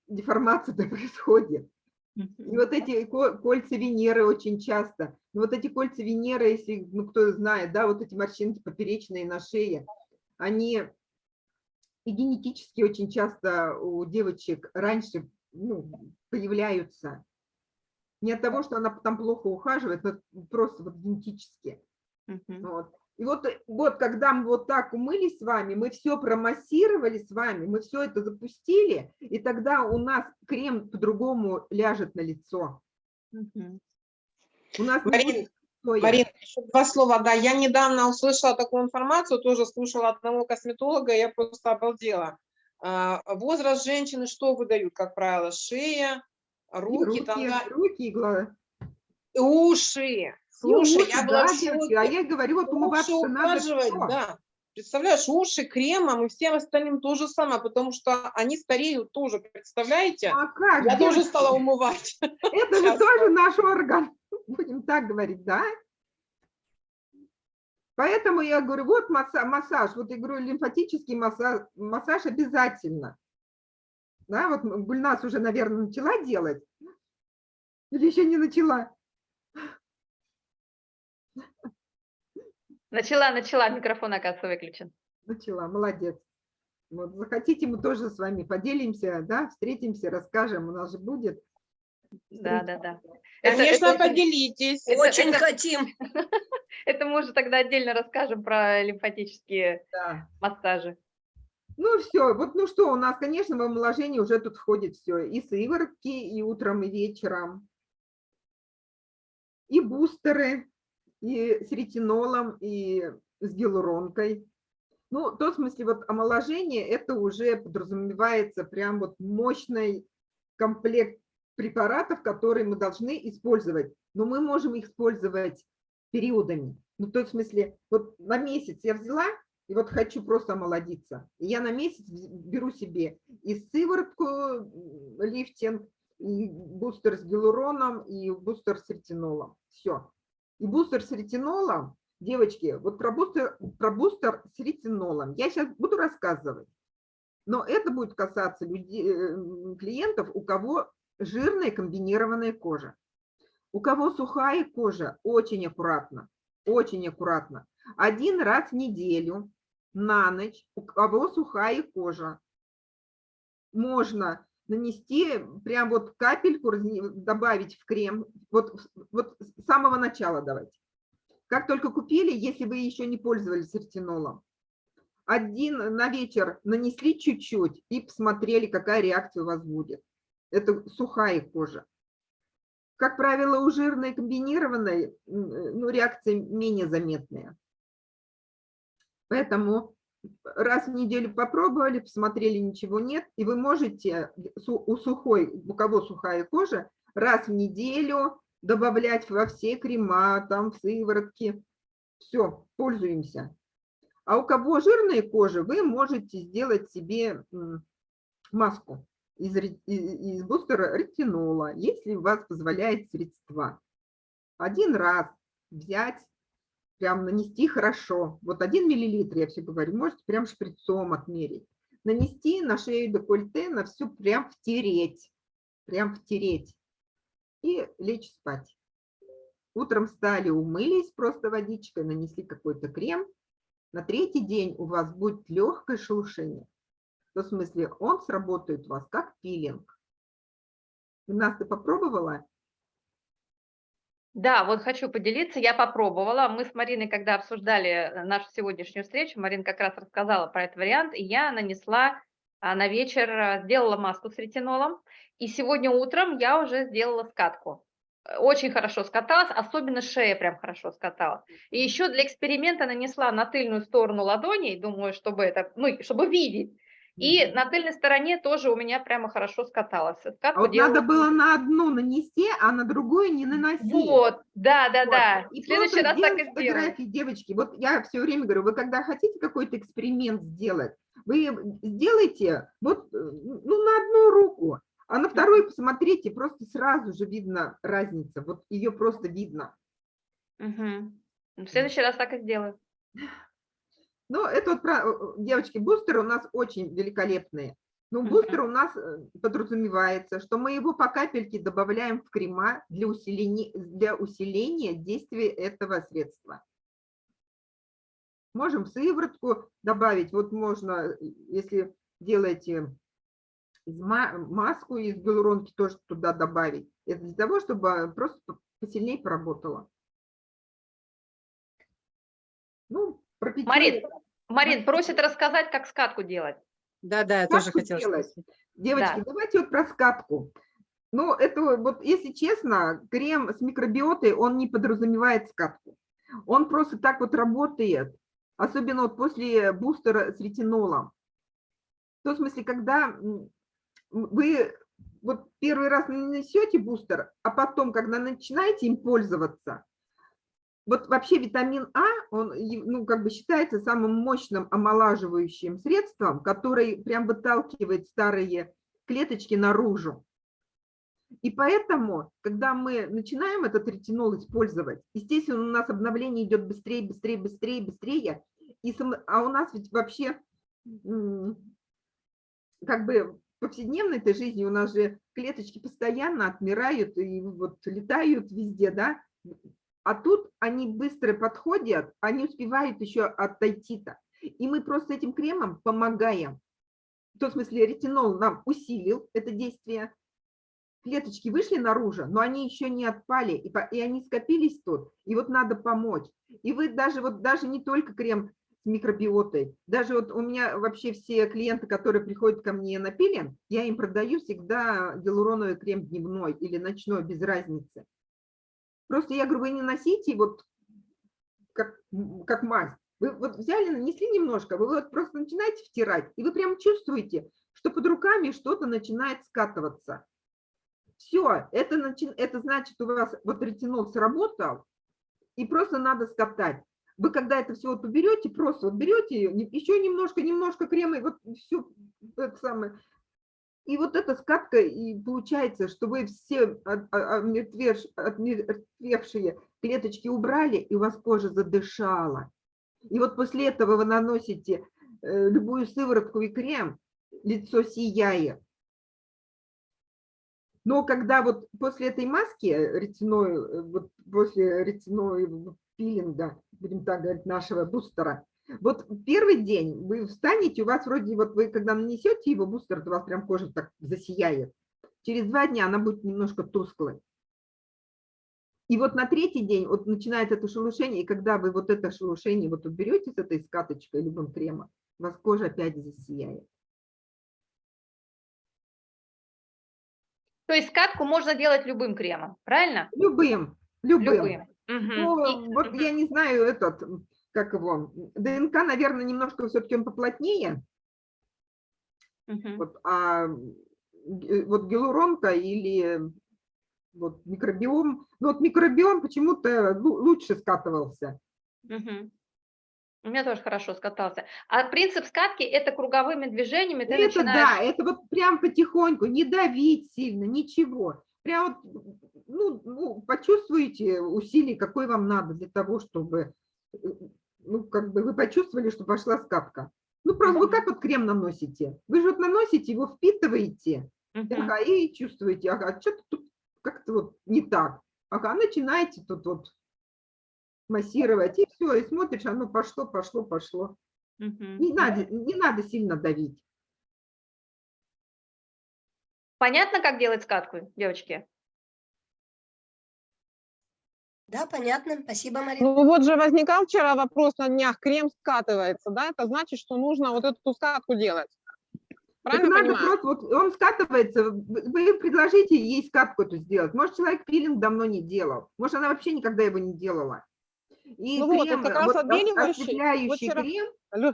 деформация-то происходит. И вот эти ко- кольца Венеры очень часто, вот эти кольца Венеры, если, ну, кто знает, да, вот эти морщинки поперечные на шее, они и генетически очень часто у девочек раньше ну, появляются. Не от того, что она там плохо ухаживает, но просто вот генетически. Мгм. Вот. И вот, вот когда мы вот так умылись с вами, мы все промассировали с вами, мы все это запустили, и тогда у нас крем по-другому ляжет на лицо. Мгм. У нас не Марин, будет- Соя. Марина, еще два слова. Да, я недавно услышала такую информацию, тоже слушала одного косметолога, я просто обалдела. А, Возраст женщины что выдают, как правило? Шея, руки, там, да, руки и глаза. уши. Слушай, уши, я была да, девочки, а я говорю, вот Уши умываться надо всё. да. Представляешь, уши кремом и всем остальным то же самое, потому что они стареют тоже, представляете? А как, Я тоже девочки? стала умывать. Это же тоже наш орган, будем так говорить, да? Поэтому я говорю, вот масса- массаж, вот я говорю, лимфатический массаж, массаж обязательно. Да, вот Гульнас уже, наверное, начала делать. Или еще не начала? Начала, начала, микрофон, оказывается, выключен. Начала, молодец. Вот, захотите, мы тоже с вами поделимся, да, встретимся, расскажем, у нас же будет. Да, да, да. Это- Конечно, это- поделитесь. Это- Очень это- хотим. Это мы уже тогда отдельно расскажем про лимфатические Да. массажи. Ну все, вот ну что, у нас, конечно, в омоложении уже тут входит все, и сыворотки, и утром, и вечером, и бустеры, и с ретинолом, и с гиалуронкой. Ну, в том смысле, вот омоложение, это уже подразумевается прям вот мощный комплект препаратов, которые мы должны использовать. Но мы можем их использовать периодами. Ну, в том смысле, вот на месяц я взяла, и вот хочу просто омолодиться. И я на месяц беру себе и сыворотку лифтинг, и бустер с гиалуроном, и бустер с ретинолом. Все. И бустер с ретинолом, девочки, вот про бустер, про бустер с ретинолом я сейчас буду рассказывать. Но это будет касаться людей, э, клиентов, у кого жирная комбинированная кожа. У кого сухая кожа, очень аккуратно, очень аккуратно. Один раз в неделю на ночь, у кого сухая кожа, можно нанести прям вот капельку, добавить в крем, вот, вот с самого начала давайте. Как только купили, если вы еще не пользовались ретинолом, один на вечер нанесли чуть-чуть и посмотрели, какая реакция у вас будет. Это сухая кожа. Как правило, у жирной комбинированной э, ну, реакция менее заметная. Поэтому раз в неделю попробовали, посмотрели, ничего нет, и вы можете у сухой, у кого сухая кожа, раз в неделю добавлять во все крема, там, в сыворотки. Все, пользуемся. А у кого жирная кожа, вы можете сделать себе маску из, из бустера ретинола, если у вас позволяет средства. Один раз взять, прям нанести хорошо. Вот один миллилитр, я все говорю, можете прям шприцом отмерить. Нанести на шею декольте, на всю прям втереть. Прям втереть. И лечь спать. Утром встали, умылись просто водичкой, нанесли какой-то крем. На третий день у вас будет легкое шелушение. В том смысле, он сработает у вас как пилинг. Нас ты попробовала? Да, вот хочу поделиться, я попробовала. Мы с Мариной, когда обсуждали э, нашу сегодняшнюю встречу, Марина как раз рассказала про этот вариант, и я нанесла а, на вечер, а, сделала маску с ретинолом, и сегодня утром я уже сделала скатку. Э, Очень хорошо скаталась, особенно шея прям хорошо скаталась. И еще для эксперимента нанесла на тыльную сторону ладоней, думаю, чтобы это, ну, чтобы видеть. И на тыльной стороне тоже у меня прямо хорошо скаталась. А вот делала надо было на одну нанести, а на другую не наносить. Вот, да, да, Вот. да. И В следующий просто раз так и фотографии, девочки. Вот я все время говорю, вы когда хотите какой-то эксперимент сделать, вы сделайте вот э, ну, на одну руку, а на вторую посмотрите, просто сразу же видно разница. Вот ее просто видно. Мгм. В следующий раз так и сделаю. Ну, это вот, про- девочки, бустеры у нас очень великолепные. Но Мгм. бустер у нас э, подразумевается, что мы его по капельке добавляем в крема для усиления, для усиления действия этого средства. Можем сыворотку добавить. Вот можно, если делаете маску из гиалуронки, тоже туда добавить. Это для того, чтобы просто по- посильнее поработало. Ну, Марин, Марин просит рассказать, как скатку делать. Да, да, я Как тоже хотела делать? спросить. Девочки, давайте вот про скатку. Ну, это вот, если честно, крем с микробиотой, он не подразумевает скатку. Он просто так вот работает, особенно вот после бустера с ретинолом. В том смысле, когда вы вот первый раз нанесете бустер, а потом, когда начинаете им пользоваться, вот вообще витамин А, он ну, как бы считается самым мощным омолаживающим средством, который прям выталкивает старые клеточки наружу. И поэтому, когда мы начинаем этот ретинол использовать, естественно, у нас обновление идет быстрее, быстрее, быстрее, быстрее. И сам- а у нас ведь вообще как бы в повседневной этой жизни у нас же клеточки постоянно отмирают и вот летают везде, да? А тут они быстро подходят, они успевают еще отойти-то. И мы просто этим кремом помогаем. В том смысле ретинол нам усилил это действие, клеточки вышли наружу, но они еще не отпали, и, и они скопились тут, и вот надо помочь. И вы даже, вот даже не только крем с микробиотой, даже вот у меня вообще все клиенты, которые приходят ко мне на пилинг, я им продаю всегда гиалуроновый крем дневной или ночной, без разницы. Просто я говорю, вы не носите вот как, как мазь. Вы вот взяли, нанесли немножко, вы вот просто начинаете втирать, и вы прям чувствуете, что под руками что-то начинает скатываться. Все, это, начи- это значит, у вас вот ретинол сработал, и просто надо скатать. Вы когда это все вот уберете, просто вот берете еще немножко, немножко крема, и вот все это самое. И вот эта скатка, и получается, что вы все а- отмертвевшие клеточки убрали, и у вас кожа задышала. И вот после этого вы наносите э, любую сыворотку и крем, лицо сияет. Но когда вот после этой маски ретиной, э, вот после ретиной пилинга, будем так говорить, нашего бустера, вот первый день вы встанете, у вас вроде вот вы когда нанесете его бустер, то у вас прям кожа так засияет. Через два дня она будет немножко тусклой. И вот на третий день вот начинает это шелушение, и когда вы вот это шелушение вот уберете с этой скаточкой любым кремом, у вас кожа опять засияет. То есть скатку можно делать любым кремом, правильно? Любым, любым. Любым. Мгм. Ну, И- вот я не знаю этот, как его, ДНК, наверное, немножко все-таки он поплотнее, Мгм. вот, а вот гиалуронка или вот микробиом, ну вот микробиом почему-то лу- лучше скатывался. Мгм. У меня тоже хорошо скатался. А принцип скатки – это круговыми движениями ты это начинаешь… да, это вот прям потихоньку, не давить сильно, ничего. Прям вот, ну, ну, почувствуете усилий, какой вам надо для того, чтобы, э, ну, как бы вы почувствовали, что пошла скатка. Ну, просто вы как вот крем наносите? Вы же вот наносите, его впитываете, ага, и чувствуете, ага, что-то тут как-то вот не так. Ага, начинаете тут вот массировать, и все, и смотришь, оно пошло, пошло, пошло. Не надо, не надо сильно давить. Понятно, как делать скатку, девочки? Да, понятно. Спасибо, Марина. Ну вот же возникал вчера вопрос на днях, крем скатывается, да, это значит, что нужно вот эту скатку делать. Так Правильно надо понимаю? просто, вот он скатывается, вы предложите ей скатку эту сделать. Может, человек пилинг давно не делал, может, она вообще никогда его не делала. И Ну вот, крем, это как раз вот отбеливающий. осветляющий Вот вчера- крем,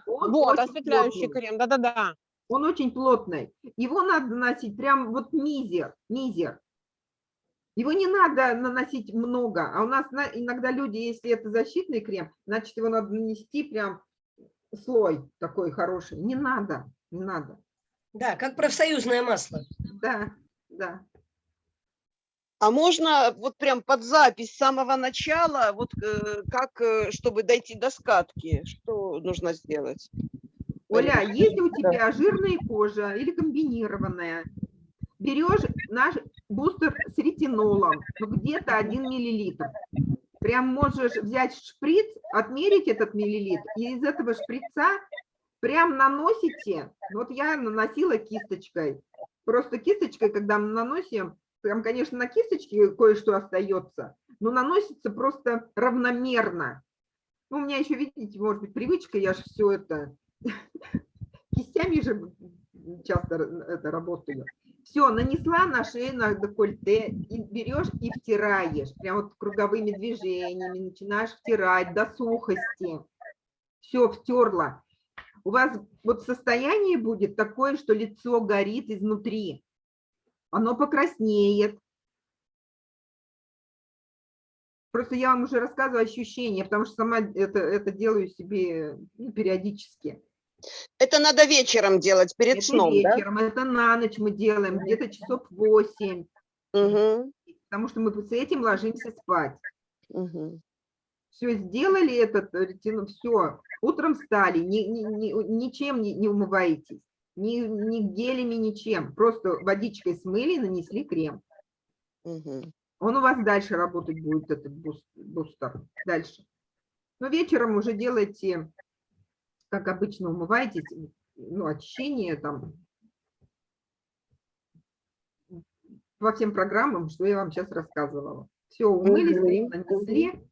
он Вот, осветляющий плотный. крем, да-да-да. он очень плотный. Его надо наносить прям вот мизер, мизер. Его не надо наносить много, а у нас на- иногда люди, если это защитный крем, значит, его надо нанести прям слой такой хороший. Не надо, не надо. Да, как профсоюзное масло. Да, да. А можно вот прям под запись с самого начала, вот э, как, э, чтобы дойти до скатки, что нужно сделать? Оля, если у тебя жирная кожа или комбинированная, берешь наш бустер с ретинолом, ну, где-то 1 миллилитр. Прям можешь взять шприц, отмерить этот миллилитр, и из этого шприца прям наносите. Вот я наносила кисточкой. Просто кисточкой, когда мы наносим, там, конечно, на кисточке кое-что остается, но наносится просто равномерно. Ну, у меня еще, видите, может быть, привычка, я же все это кистями же часто это работаю. Все, нанесла на шею, на декольте, и берешь и втираешь, прям вот круговыми движениями, начинаешь втирать до сухости. Все, втерла. У вас вот состояние будет такое, что лицо горит изнутри. Оно покраснеет. Просто я вам уже рассказываю ощущения, потому что сама это, это делаю себе ну, периодически. Это надо вечером делать, перед Это сном, да? вечером, это на ночь мы делаем, где-то часов 8, Мгм, потому что мы с этим ложимся спать. мгм. Все, сделали этот ретинол, все, утром встали, ни, ни- ни- ничем не, не умываетесь, ни, ни гелями, ничем, просто водичкой смыли, нанесли крем. Мгм. Он у вас дальше работать будет, этот бус- бустер, дальше. Но вечером уже делайте, как обычно, умываетесь, ну, очищение там, по всем программам, что я вам сейчас рассказывала. Все, умылись, крем нанесли.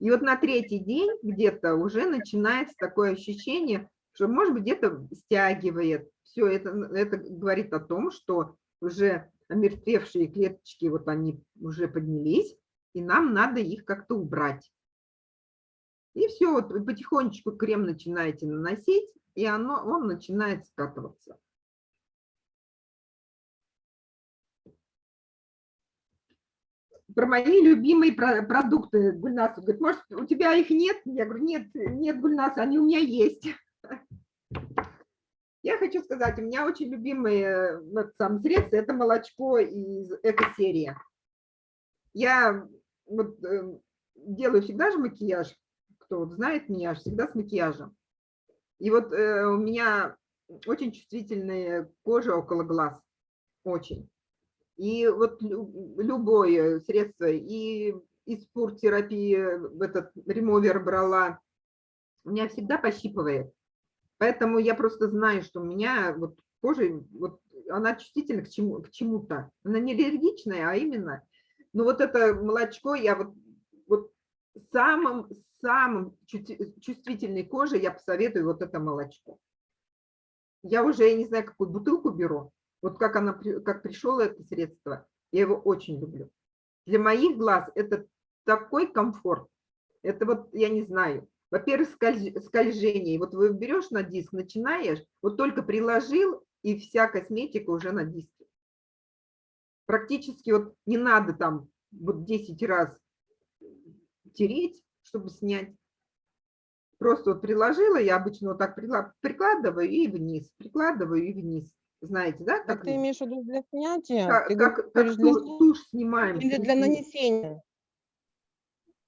И вот на третий день где-то уже начинается такое ощущение, что, может быть, где-то стягивает. Все это, это говорит о том, что уже омертвевшие клеточки, вот они уже поднялись, и нам надо их как-то убрать. И все, вот потихонечку крем начинаете наносить, и оно, он начинает скатываться. Про мои любимые про- продукты, Гульнас, говорит, может, у тебя их нет? Я говорю, нет, нет, Гульнас, они у меня есть. Я хочу сказать, у меня очень любимые вот, сам средства – это молочко из эко-серии. Я вот, э, делаю всегда же макияж, кто вот знает меня, всегда с макияжем. И вот э, у меня очень чувствительная кожа около глаз, очень. И вот лю- любое средство, и из терапии этот ремовер брала, меня всегда пощипывает. Поэтому я просто знаю, что у меня вот кожа, вот она чувствительна к чему- к чему-то. Она не аллергичная, а именно. Но вот это молочко, я вот, вот самым, самым чувствительной коже я посоветую вот это молочко. Я уже, я не знаю, какую бутылку беру. Вот как она, как пришло это средство, я его очень люблю. Для моих глаз это такой комфорт. Это вот, я не знаю, во-первых, скольж- скольжение. Вот вы берешь на диск, начинаешь, вот только приложил, и вся косметика уже на диске. Практически вот не надо там вот 10 раз тереть, чтобы снять. Просто вот приложила, я обычно вот так прикладываю и вниз, прикладываю и вниз. Знаете, да? Так ты мы- имеешь в виду для снятия? как, Ты как- как для тушь снимаем. или для нанесения?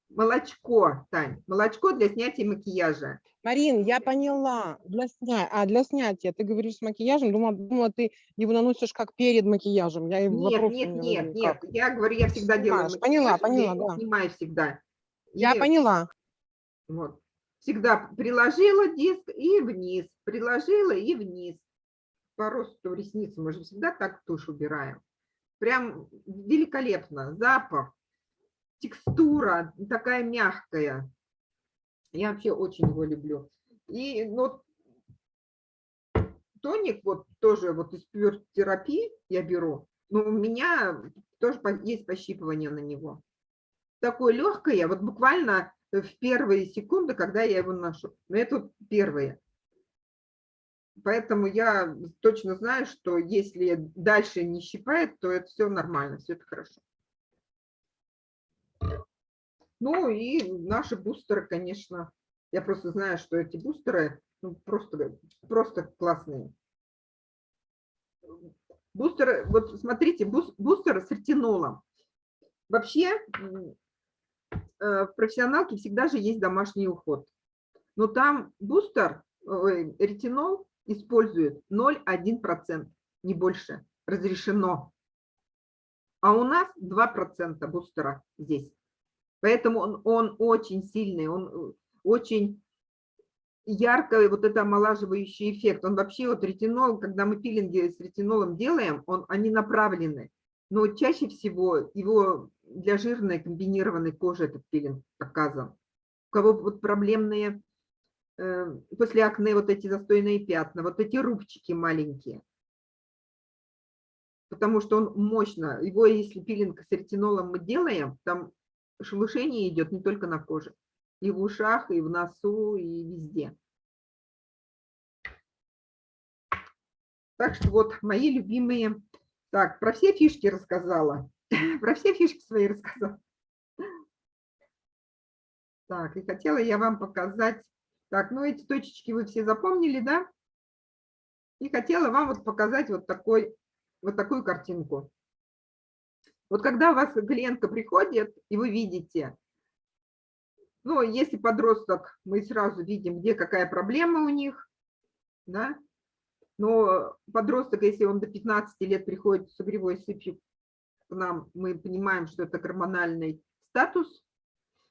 Молочко, Тань, молочко для снятия макияжа. Марин, я поняла. Для снятия. А, для снятия. Ты говоришь с макияжем. Думала, думала, ты его наносишь как перед макияжем. Я Нет, вопрос нет, в нет, нет. как. Я говорю, я всегда делаю Снимаешь. Поняла, макияж, я поняла, его да. снимаю всегда. Я И поняла. Вот. Всегда приложила диск и вниз, приложила и вниз. По росту ресниц мы же всегда так тушь убираем. Прям великолепно. Запах, текстура такая мягкая. Я вообще очень его люблю. И ну, тоник вот тоже вот из Pure терапии я беру. Но у меня тоже есть пощипывание на него. Такое легкое, вот буквально в первые секунды, когда я его ношу. Но это первые. Поэтому я точно знаю, что если дальше не щипает, то это все нормально, все это хорошо. Ну и наши бустеры, конечно, я просто знаю, что эти бустеры ну, просто, просто классные. Бустеры, вот смотрите, бус- бустеры с ретинолом. Вообще в профессионалке всегда же есть домашний уход. Но там бустер, ретинол использует 0,1%, не больше, разрешено. А у нас 2% бустера здесь. Поэтому он, он очень сильный, он э, очень яркий вот это омолаживающий эффект. Он вообще, вот ретинол, когда мы пилинги с ретинолом делаем, он, они направлены. Но чаще всего его для жирной комбинированной кожи этот пилинг показан. У кого вот проблемные э, после акне вот эти застойные пятна, вот эти рубчики маленькие. потому что он мощно, его если пилинг с ретинолом мы делаем, там шелушение идет не только на коже, и в ушах, и в носу, и везде. Так что вот мои любимые. Так, про все фишки рассказала. Про все фишки свои рассказала. Так, и хотела я вам показать. Так, ну эти точечки вы все запомнили, да? И хотела вам вот показать вот, такой, вот такую картинку. Вот когда у вас клиентка приходит, и вы видите, ну, если подросток, мы сразу видим, где какая проблема у них, да, но подросток, если он до 15 лет приходит с угревой сыпью нам, мы понимаем, что это гормональный статус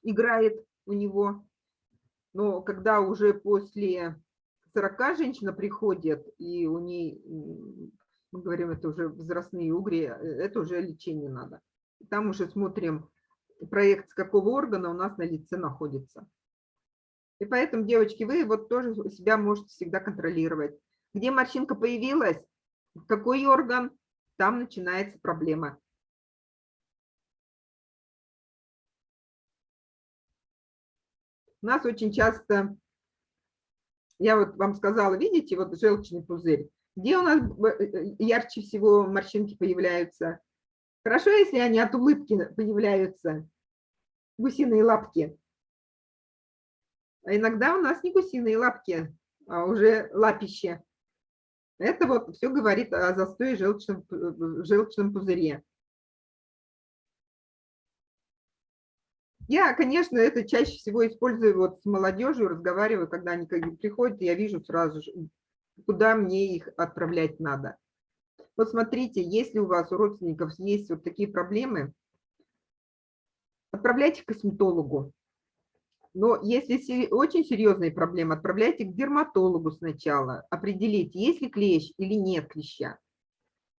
играет у него. Но когда уже после 40 женщина приходит, и у ней, мы говорим, это уже возрастные угри, э, это уже лечение надо. Там уже смотрим проект, с какого органа у нас на лице находится. И поэтому, девочки, вы вот тоже себя можете всегда контролировать. Где морщинка появилась, какой орган, там начинается проблема. Нас очень часто, я вот вам сказала, видите, вот желчный пузырь, где у нас э, ярче всего морщинки появляются? Хорошо, если они от улыбки появляются, гусиные лапки. А иногда у нас не гусиные лапки, а уже лапище. Это вот все говорит о застое желчном, в желчном пузыре. Я, конечно, это чаще всего использую вот с молодежью, разговариваю, когда они приходят, я вижу сразу же, куда мне их отправлять надо. Вот смотрите, если у вас, у родственников есть вот такие проблемы, отправляйте к косметологу. Но если очень серьезные проблемы, отправляйте к дерматологу сначала, определите, есть ли клещ или нет клеща.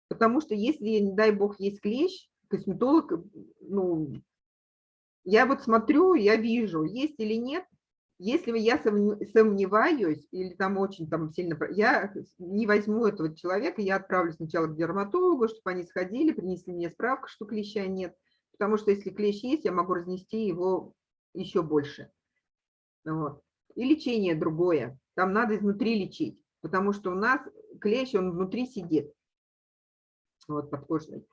Потому что если, не дай бог, есть клещ, косметолог, ну, я вот смотрю, я вижу, есть или нет. Если я сомневаюсь или там очень там сильно, я не возьму этого человека, я отправлю сначала к дерматологу, чтобы они сходили, принесли мне справку, что клеща нет. Потому что если клещ есть, я могу разнести его еще больше. Вот. И лечение другое. Там надо изнутри лечить, потому что у нас клещ, он внутри сидит. Вот, подкожный.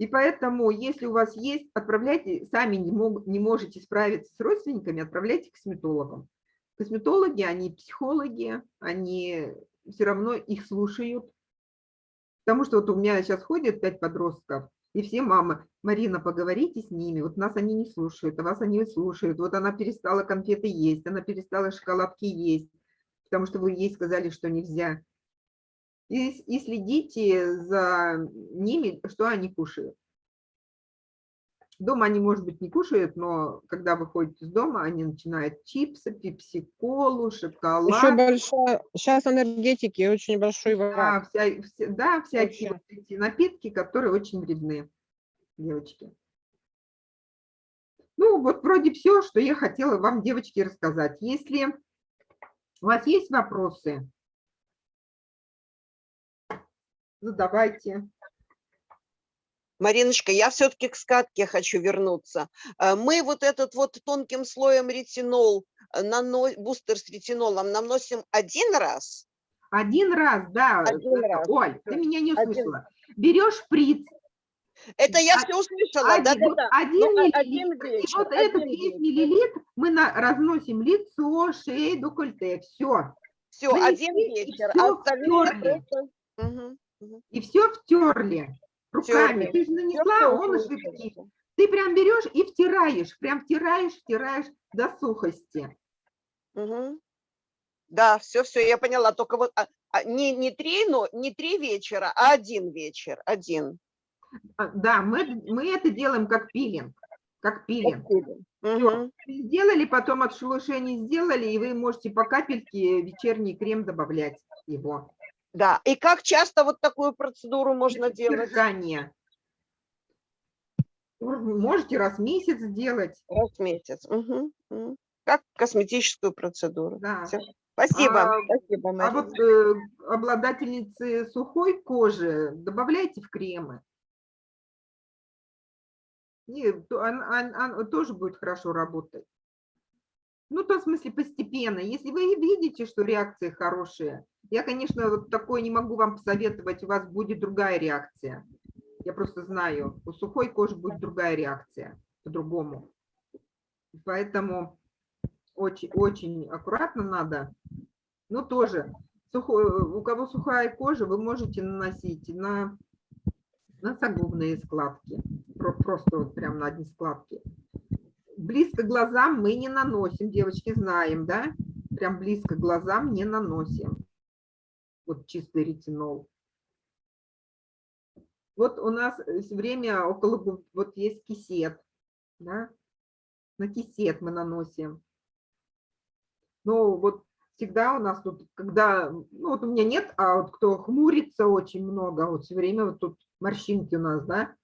И поэтому, если у вас есть, отправляйте, сами не, мог, не можете справиться с родственниками, отправляйте к косметологам. Косметологи, они психологи, они все равно их слушают. Потому что вот у меня сейчас ходят пять подростков, и все мамы, Марина, поговорите с ними, вот нас они не слушают, а вас они слушают. Вот она перестала конфеты есть, она перестала шоколадки есть, потому что вы ей сказали, что нельзя. И, и следите за ними, что они кушают. Дома они, может быть, не кушают, но когда выходят из дома, они начинают чипсы, пепси-колу, шоколад. Еще большая, сейчас энергетики, очень большой Да, враг. вся, все- да, всякие вот эти напитки, которые очень вредны, девочки. Ну, вот вроде все, что я хотела вам, девочки, рассказать. Если у вас есть вопросы, задавайте. Мариночка, я все-таки к скатке хочу вернуться. Э, Мы вот этот вот тонким слоем ретинол, э, нано- бустер с ретинолом наносим один раз, Один раз, да. Один это- раз. Оль, ты меня не Один. услышала. Берешь шприц, Это я все услышала, один, да-да-да. вот один Ну, а- миллилитр, один и вот этот один весь миллилитр мы на, разносим лицо, шею, декольте, все. Все, нанесли, один вечер, всё а остальное просто... Мгм. И все втерли руками. Втёрли. Ты же нанесла, всё он уже втек. Ты прям берешь и втираешь, прям втираешь, втираешь до сухости. Мгм. Да, все, все, я поняла. Только вот а, а, не, не три, но не три вечера, а один вечер, один. А, Да, мы, мы это делаем как пилинг. Как пилинг. Мгм. Сделали, потом от шелушений сделали, и вы можете по капельке вечерний крем добавлять его. Да, и как часто вот такую процедуру можно делать? держание. Можете раз в месяц сделать. Раз в месяц. Мгм. Как косметическую процедуру. Да. Всё, Спасибо, А- спасибо, А вот э, обладательницы сухой кожи добавляйте в кремы. И он- он- он тоже будет хорошо работать. Ну, в том смысле постепенно. Если вы видите, что реакции хорошие, я, конечно, вот такое не могу вам посоветовать, у вас будет другая реакция. Я просто знаю, у сухой кожи будет другая реакция, по-другому. Поэтому очень, очень аккуратно надо. Но тоже, сухой- у кого сухая кожа, вы можете наносить на носогубные складки. Про- Просто вот прям на одни складки. Близко глазам мы не наносим, девочки, знаем, да? Прям близко глазам не наносим. Вот чистый ретинол. Вот у нас все время около, вот есть кисет, да? На кисет мы наносим. Но вот всегда у нас тут, когда, ну вот у меня нет, а вот кто хмурится очень много, вот все время вот тут морщинки у нас, да?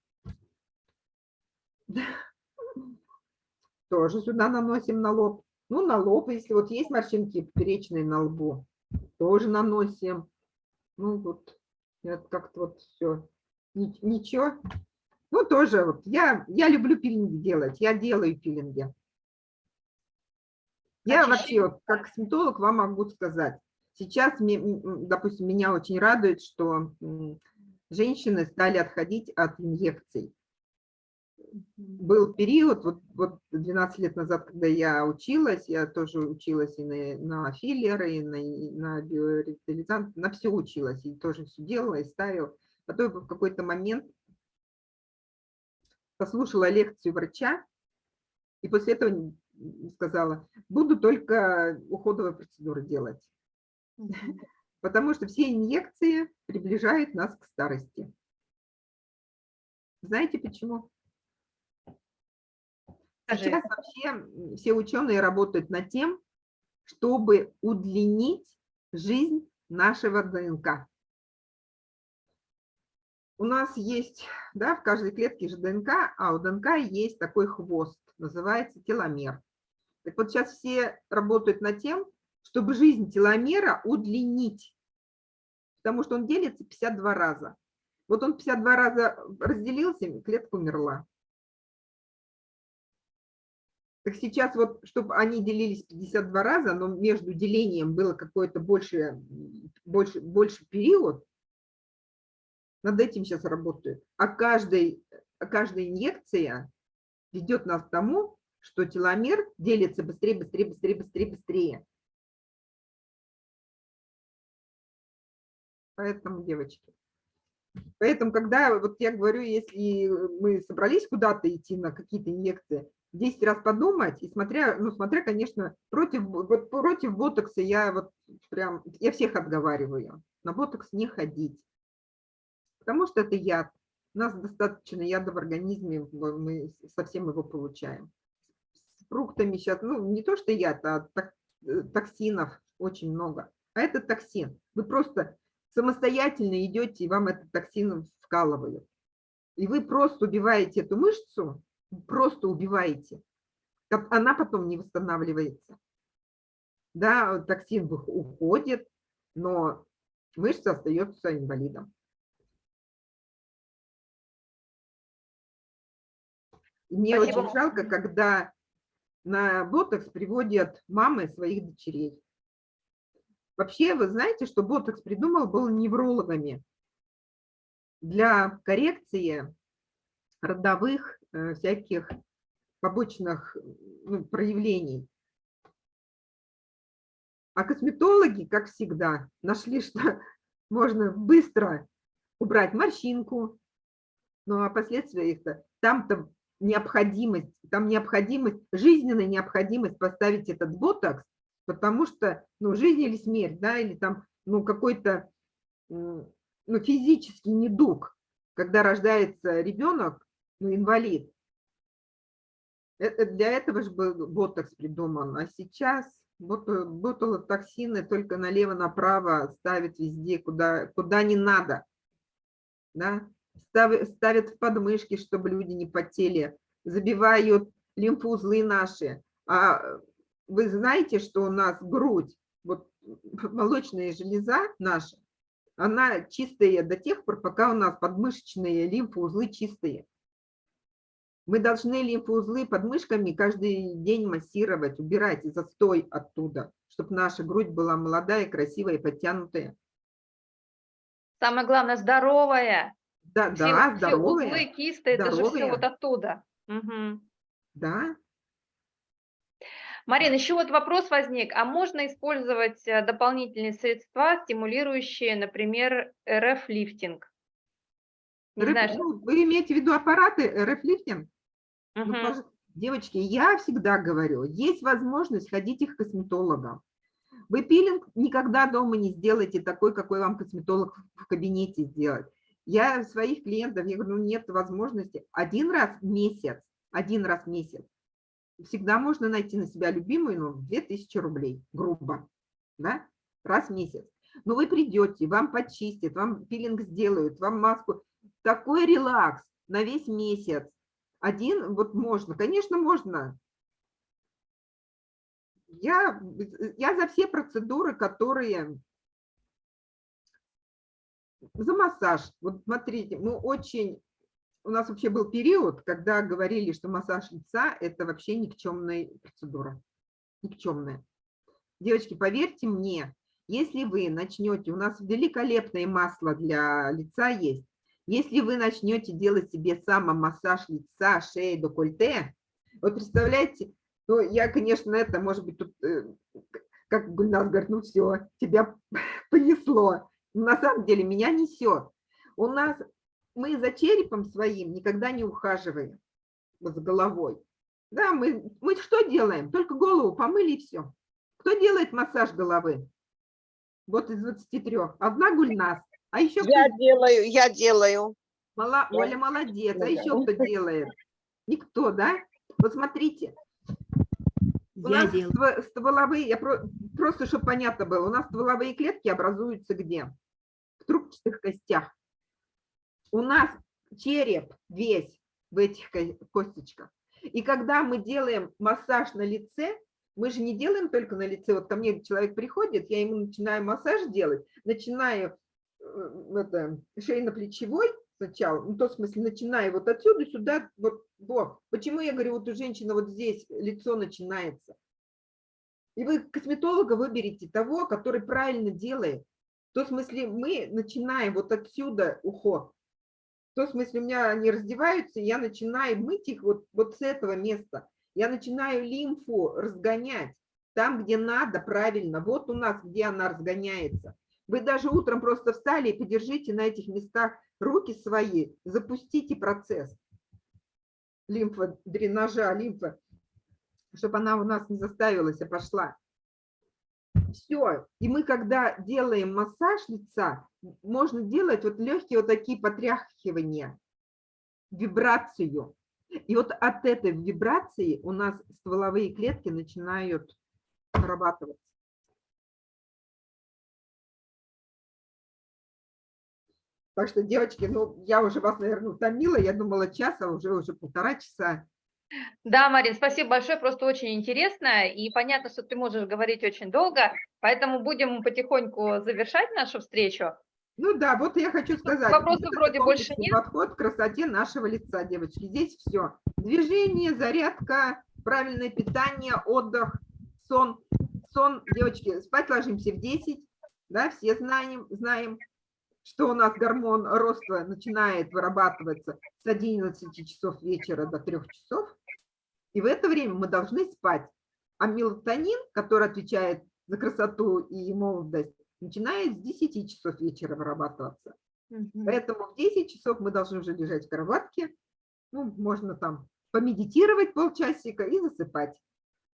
Тоже сюда наносим на лоб. Ну, на лоб, если вот есть морщинки поперечные на лбу, тоже наносим. Ну, вот, как-то вот все. Ничего. Ну, тоже вот, я, я люблю пилинги делать, я делаю пилинги. Я вообще, вот, как косметолог, вам могу сказать, сейчас, допустим, меня очень радует, что женщины стали отходить от инъекций. Был период, вот, вот 12 лет назад, когда я училась, я тоже училась и на, на филлеры, и на, и на биоревитализант, на все училась, и тоже все делала, и ставила. Потом в какой-то момент послушала лекцию врача, и после этого сказала, буду только уходовые процедуры делать, потому что все инъекции приближают нас к старости. Знаете почему? Скажи. Сейчас вообще все ученые работают над тем, чтобы удлинить жизнь нашего ДНК. У нас есть, да, в каждой клетке же ДНК, а у ДНК есть такой хвост, называется теломер. Так вот сейчас все работают над тем, чтобы жизнь теломера удлинить, потому что он делится 52 раза. Вот он 52 раза разделился, клетка умерла. Так сейчас вот, чтобы они делились 52 раза, но между делением было какой-то больше, больше, больше период, над этим сейчас работают. А каждый, каждая инъекция ведет нас к тому, что теломер делится быстрее, быстрее, быстрее, быстрее, быстрее. Поэтому, девочки, поэтому, когда, вот я говорю, если мы собрались куда-то идти на какие-то инъекции, 10 раз подумать, и смотря, ну, смотря, конечно, против, вот против ботокса я вот прям, я всех отговариваю, на ботокс не ходить, потому что это яд. У нас достаточно яда в организме, мы совсем его получаем. С фруктами сейчас, ну, не то что яд, а э, токсинов очень много. А это токсин. Вы просто самостоятельно идете, и вам этот токсин вкалывают. И вы просто убиваете эту мышцу, просто убиваете. Она потом не восстанавливается. Да, токсин уходит, но мышца остается инвалидом. Мне Спасибо. очень жалко, когда на ботокс приводят мамы своих дочерей. Вообще, вы знаете, что ботокс придумал был неврологами для коррекции родовых всяких побочных ну, проявлений. А косметологи, как всегда, нашли, что можно быстро убрать морщинку, ну а последствия их-то, там-то необходимость, там необходимость, жизненная необходимость поставить этот ботокс, потому что, ну, жизнь или смерть, да, или там, ну, какой-то, ну, физический недуг, когда рождается ребенок, ну, инвалид. Э- э, Для этого же был ботокс придуман, а сейчас бото- ботулотоксины только налево-направо ставят везде, куда, куда не надо, да, Став- ставят в подмышки, чтобы люди не потели, забивают лимфоузлы наши. А вы знаете, что у нас грудь, вот молочная железа наша, она чистая до тех пор, пока у нас подмышечные лимфоузлы чистые. Мы должны лимфоузлы под мышками каждый день массировать, убирать застой оттуда, чтобы наша грудь была молодая, красивая и подтянутая. Самое главное, здоровая. Да, Все, да, все здоровая. узлы, кисты, это же все здоровая. вот оттуда. Мгм. Да, Марина, еще вот вопрос возник. А можно использовать э, дополнительные средства, стимулирующие, например, РФ-лифтинг? РФ знаю, что- ну, вы имеете в виду аппараты РФ-лифтинг? Ну, Мгм. пожалуйста, девочки, я всегда говорю, есть возможность ходить к косметологам. Вы пилинг никогда дома не сделаете такой, какой вам косметолог в кабинете сделает. Я своих клиентов, я говорю, ну нет возможности. Один раз в месяц, один раз в месяц. Всегда можно найти на себя любимую, ну, 2000 рублей, грубо, да, раз в месяц. Но вы придете, вам почистят, вам пилинг сделают, вам маску. Такой релакс на весь месяц. Один, вот можно, конечно, можно. Я, я за все процедуры, которые... За массаж. Вот смотрите, мы очень... У нас вообще был период, когда говорили, что массаж лица – это вообще никчемная процедура. Никчемная. Девочки, поверьте мне, если вы начнете, у нас великолепное масло для лица есть, если вы начнете делать себе самомассаж лица, шеи, декольте, вот представляете, ну, я, конечно, это, может быть, тут, э, как Гульнас говорит, ну все, тебя понесло. Но на самом деле меня несет. У нас, мы за черепом своим никогда не ухаживаем, вот с головой. Да, мы, мы что делаем? Только голову помыли и все. Кто делает массаж головы? Вот из 23. Одна Гульнас. А еще кто Я делаю, я делаю. Мала- Я- Оля молодец. А еще кто делает? Никто, да? Вот смотрите, у Я нас делаю. ство- стволовые, я про- просто, чтобы понятно было, у нас стволовые клетки образуются где? В трубчатых костях. У нас череп весь в этих ко- косточках. И когда мы делаем массаж на лице, мы же не делаем только на лице. Вот ко мне человек приходит, я ему начинаю массаж делать, начинаю это, шейно-плечевой сначала, ну, в смысле, начинаю вот отсюда сюда, вот, вот. Почему я говорю, вот у женщины вот здесь лицо начинается. И вы косметолога выберите того, который правильно делает. В том смысле, мы начинаем вот отсюда уход. В том смысле, у меня они раздеваются, я начинаю мыть их вот, вот с этого места. Я начинаю лимфу разгонять там, где надо, правильно. Вот у нас, где она разгоняется. Вы даже утром просто встали и подержите на этих местах руки свои, запустите процесс лимфодренажа, лимфа, чтобы она у нас не заставилась, а пошла. Все. И мы, когда делаем массаж лица, можно делать вот легкие вот такие потряхивания, вибрацию. И вот от этой вибрации у нас стволовые клетки начинают вырабатываться. Так что, девочки, ну, я уже вас, наверное, утомила. Я думала час, а уже уже полтора часа. Да, Марин, спасибо большое, просто очень интересно, и понятно, что ты можешь говорить очень долго, поэтому будем потихоньку завершать нашу встречу. Ну да, вот я хочу сказать. вопросов вроде больше нет. Подход к красоте нашего лица, девочки. Здесь все. Движение, зарядка, правильное питание, отдых, сон. Сон, девочки, спать ложимся в 10, да, все знаем, знаем, что у нас гормон роста начинает вырабатываться с 11 часов вечера до 3 часов. И в это время мы должны спать. А мелатонин, который отвечает за красоту и молодость, начинает с 10 часов вечера вырабатываться. Поэтому в 10 часов мы должны уже лежать в кроватке. Ну, можно там помедитировать полчасика и засыпать.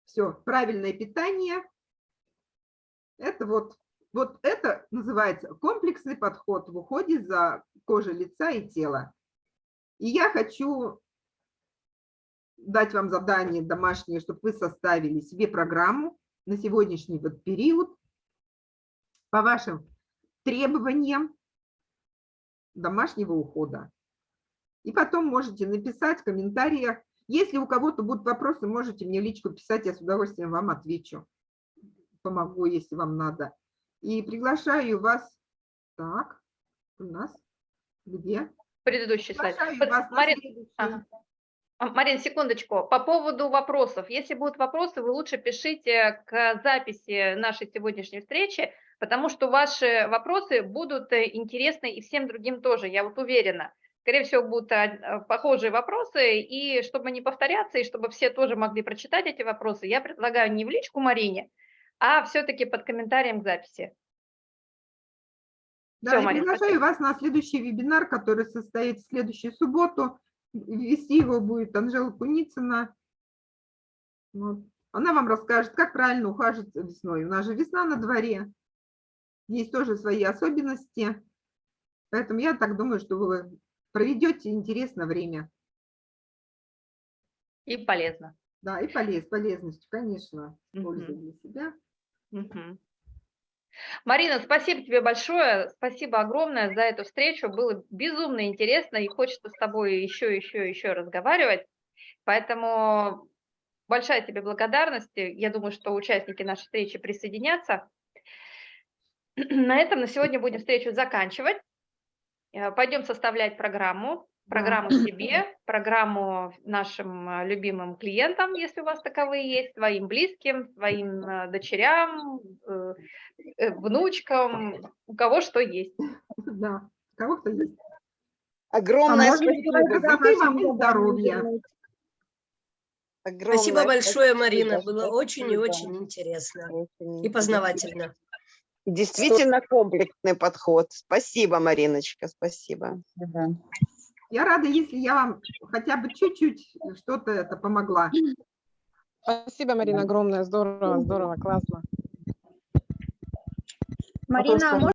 Все, правильное питание. Это вот, вот это называется комплексный подход в уходе за кожей лица и тела. И я хочу дать вам задание домашнее, чтобы вы составили себе программу на сегодняшний вот период по вашим требованиям домашнего ухода. И потом можете написать в комментариях. Если у кого-то будут вопросы, можете мне личку писать, я с удовольствием вам отвечу. Помогу, если вам надо. И приглашаю вас, так, у нас, где? Предыдущий слайд. Под- Марин, ага. А, Марин, секундочку. По поводу вопросов. Если будут вопросы, вы лучше пишите к записи нашей сегодняшней встречи, потому что ваши вопросы будут э, интересны и всем другим тоже, я вот уверена. Скорее всего, будут а, похожие вопросы, и чтобы не повторяться, и чтобы все тоже могли прочитать эти вопросы, я предлагаю не в личку Марине, а все-таки под комментарием к записи. Да, и Марин, приглашаю вас на следующий вебинар, который состоит в следующую субботу. Вести его будет Анжела Куницына. Вот. Она вам расскажет, как правильно ухаживать весной. У нас же весна на дворе. Есть тоже свои особенности. Поэтому я так думаю, что вы проведете интересное время. И полезно. Да, и полез, полезностью, конечно, Мгм. пользой для себя. Марина, спасибо тебе большое, спасибо огромное за эту встречу, было безумно интересно и хочется с тобой еще, еще, еще разговаривать, поэтому большая тебе благодарность, я думаю, что участники нашей встречи присоединятся. На этом на сегодня будем встречу заканчивать, Э, пойдем составлять программу, программу себе, программу нашим э, любимым клиентам, если у вас таковые есть, своим близким, своим э, дочерям, э, внучкам, у кого что есть. Да, у кого кто есть. Огромное можно спасибо. Красоты вам здоровья. Спасибо Огромное большое, спасибо, Марина. Было очень и спасибо. очень интересно Очень и познавательно. Действительно комплексный подход. Спасибо, Мариночка, спасибо. Я рада, если я вам хотя бы чуть-чуть что-то это помогла. Спасибо, Марина, огромное. Здорово, здорово, классно. Марина, а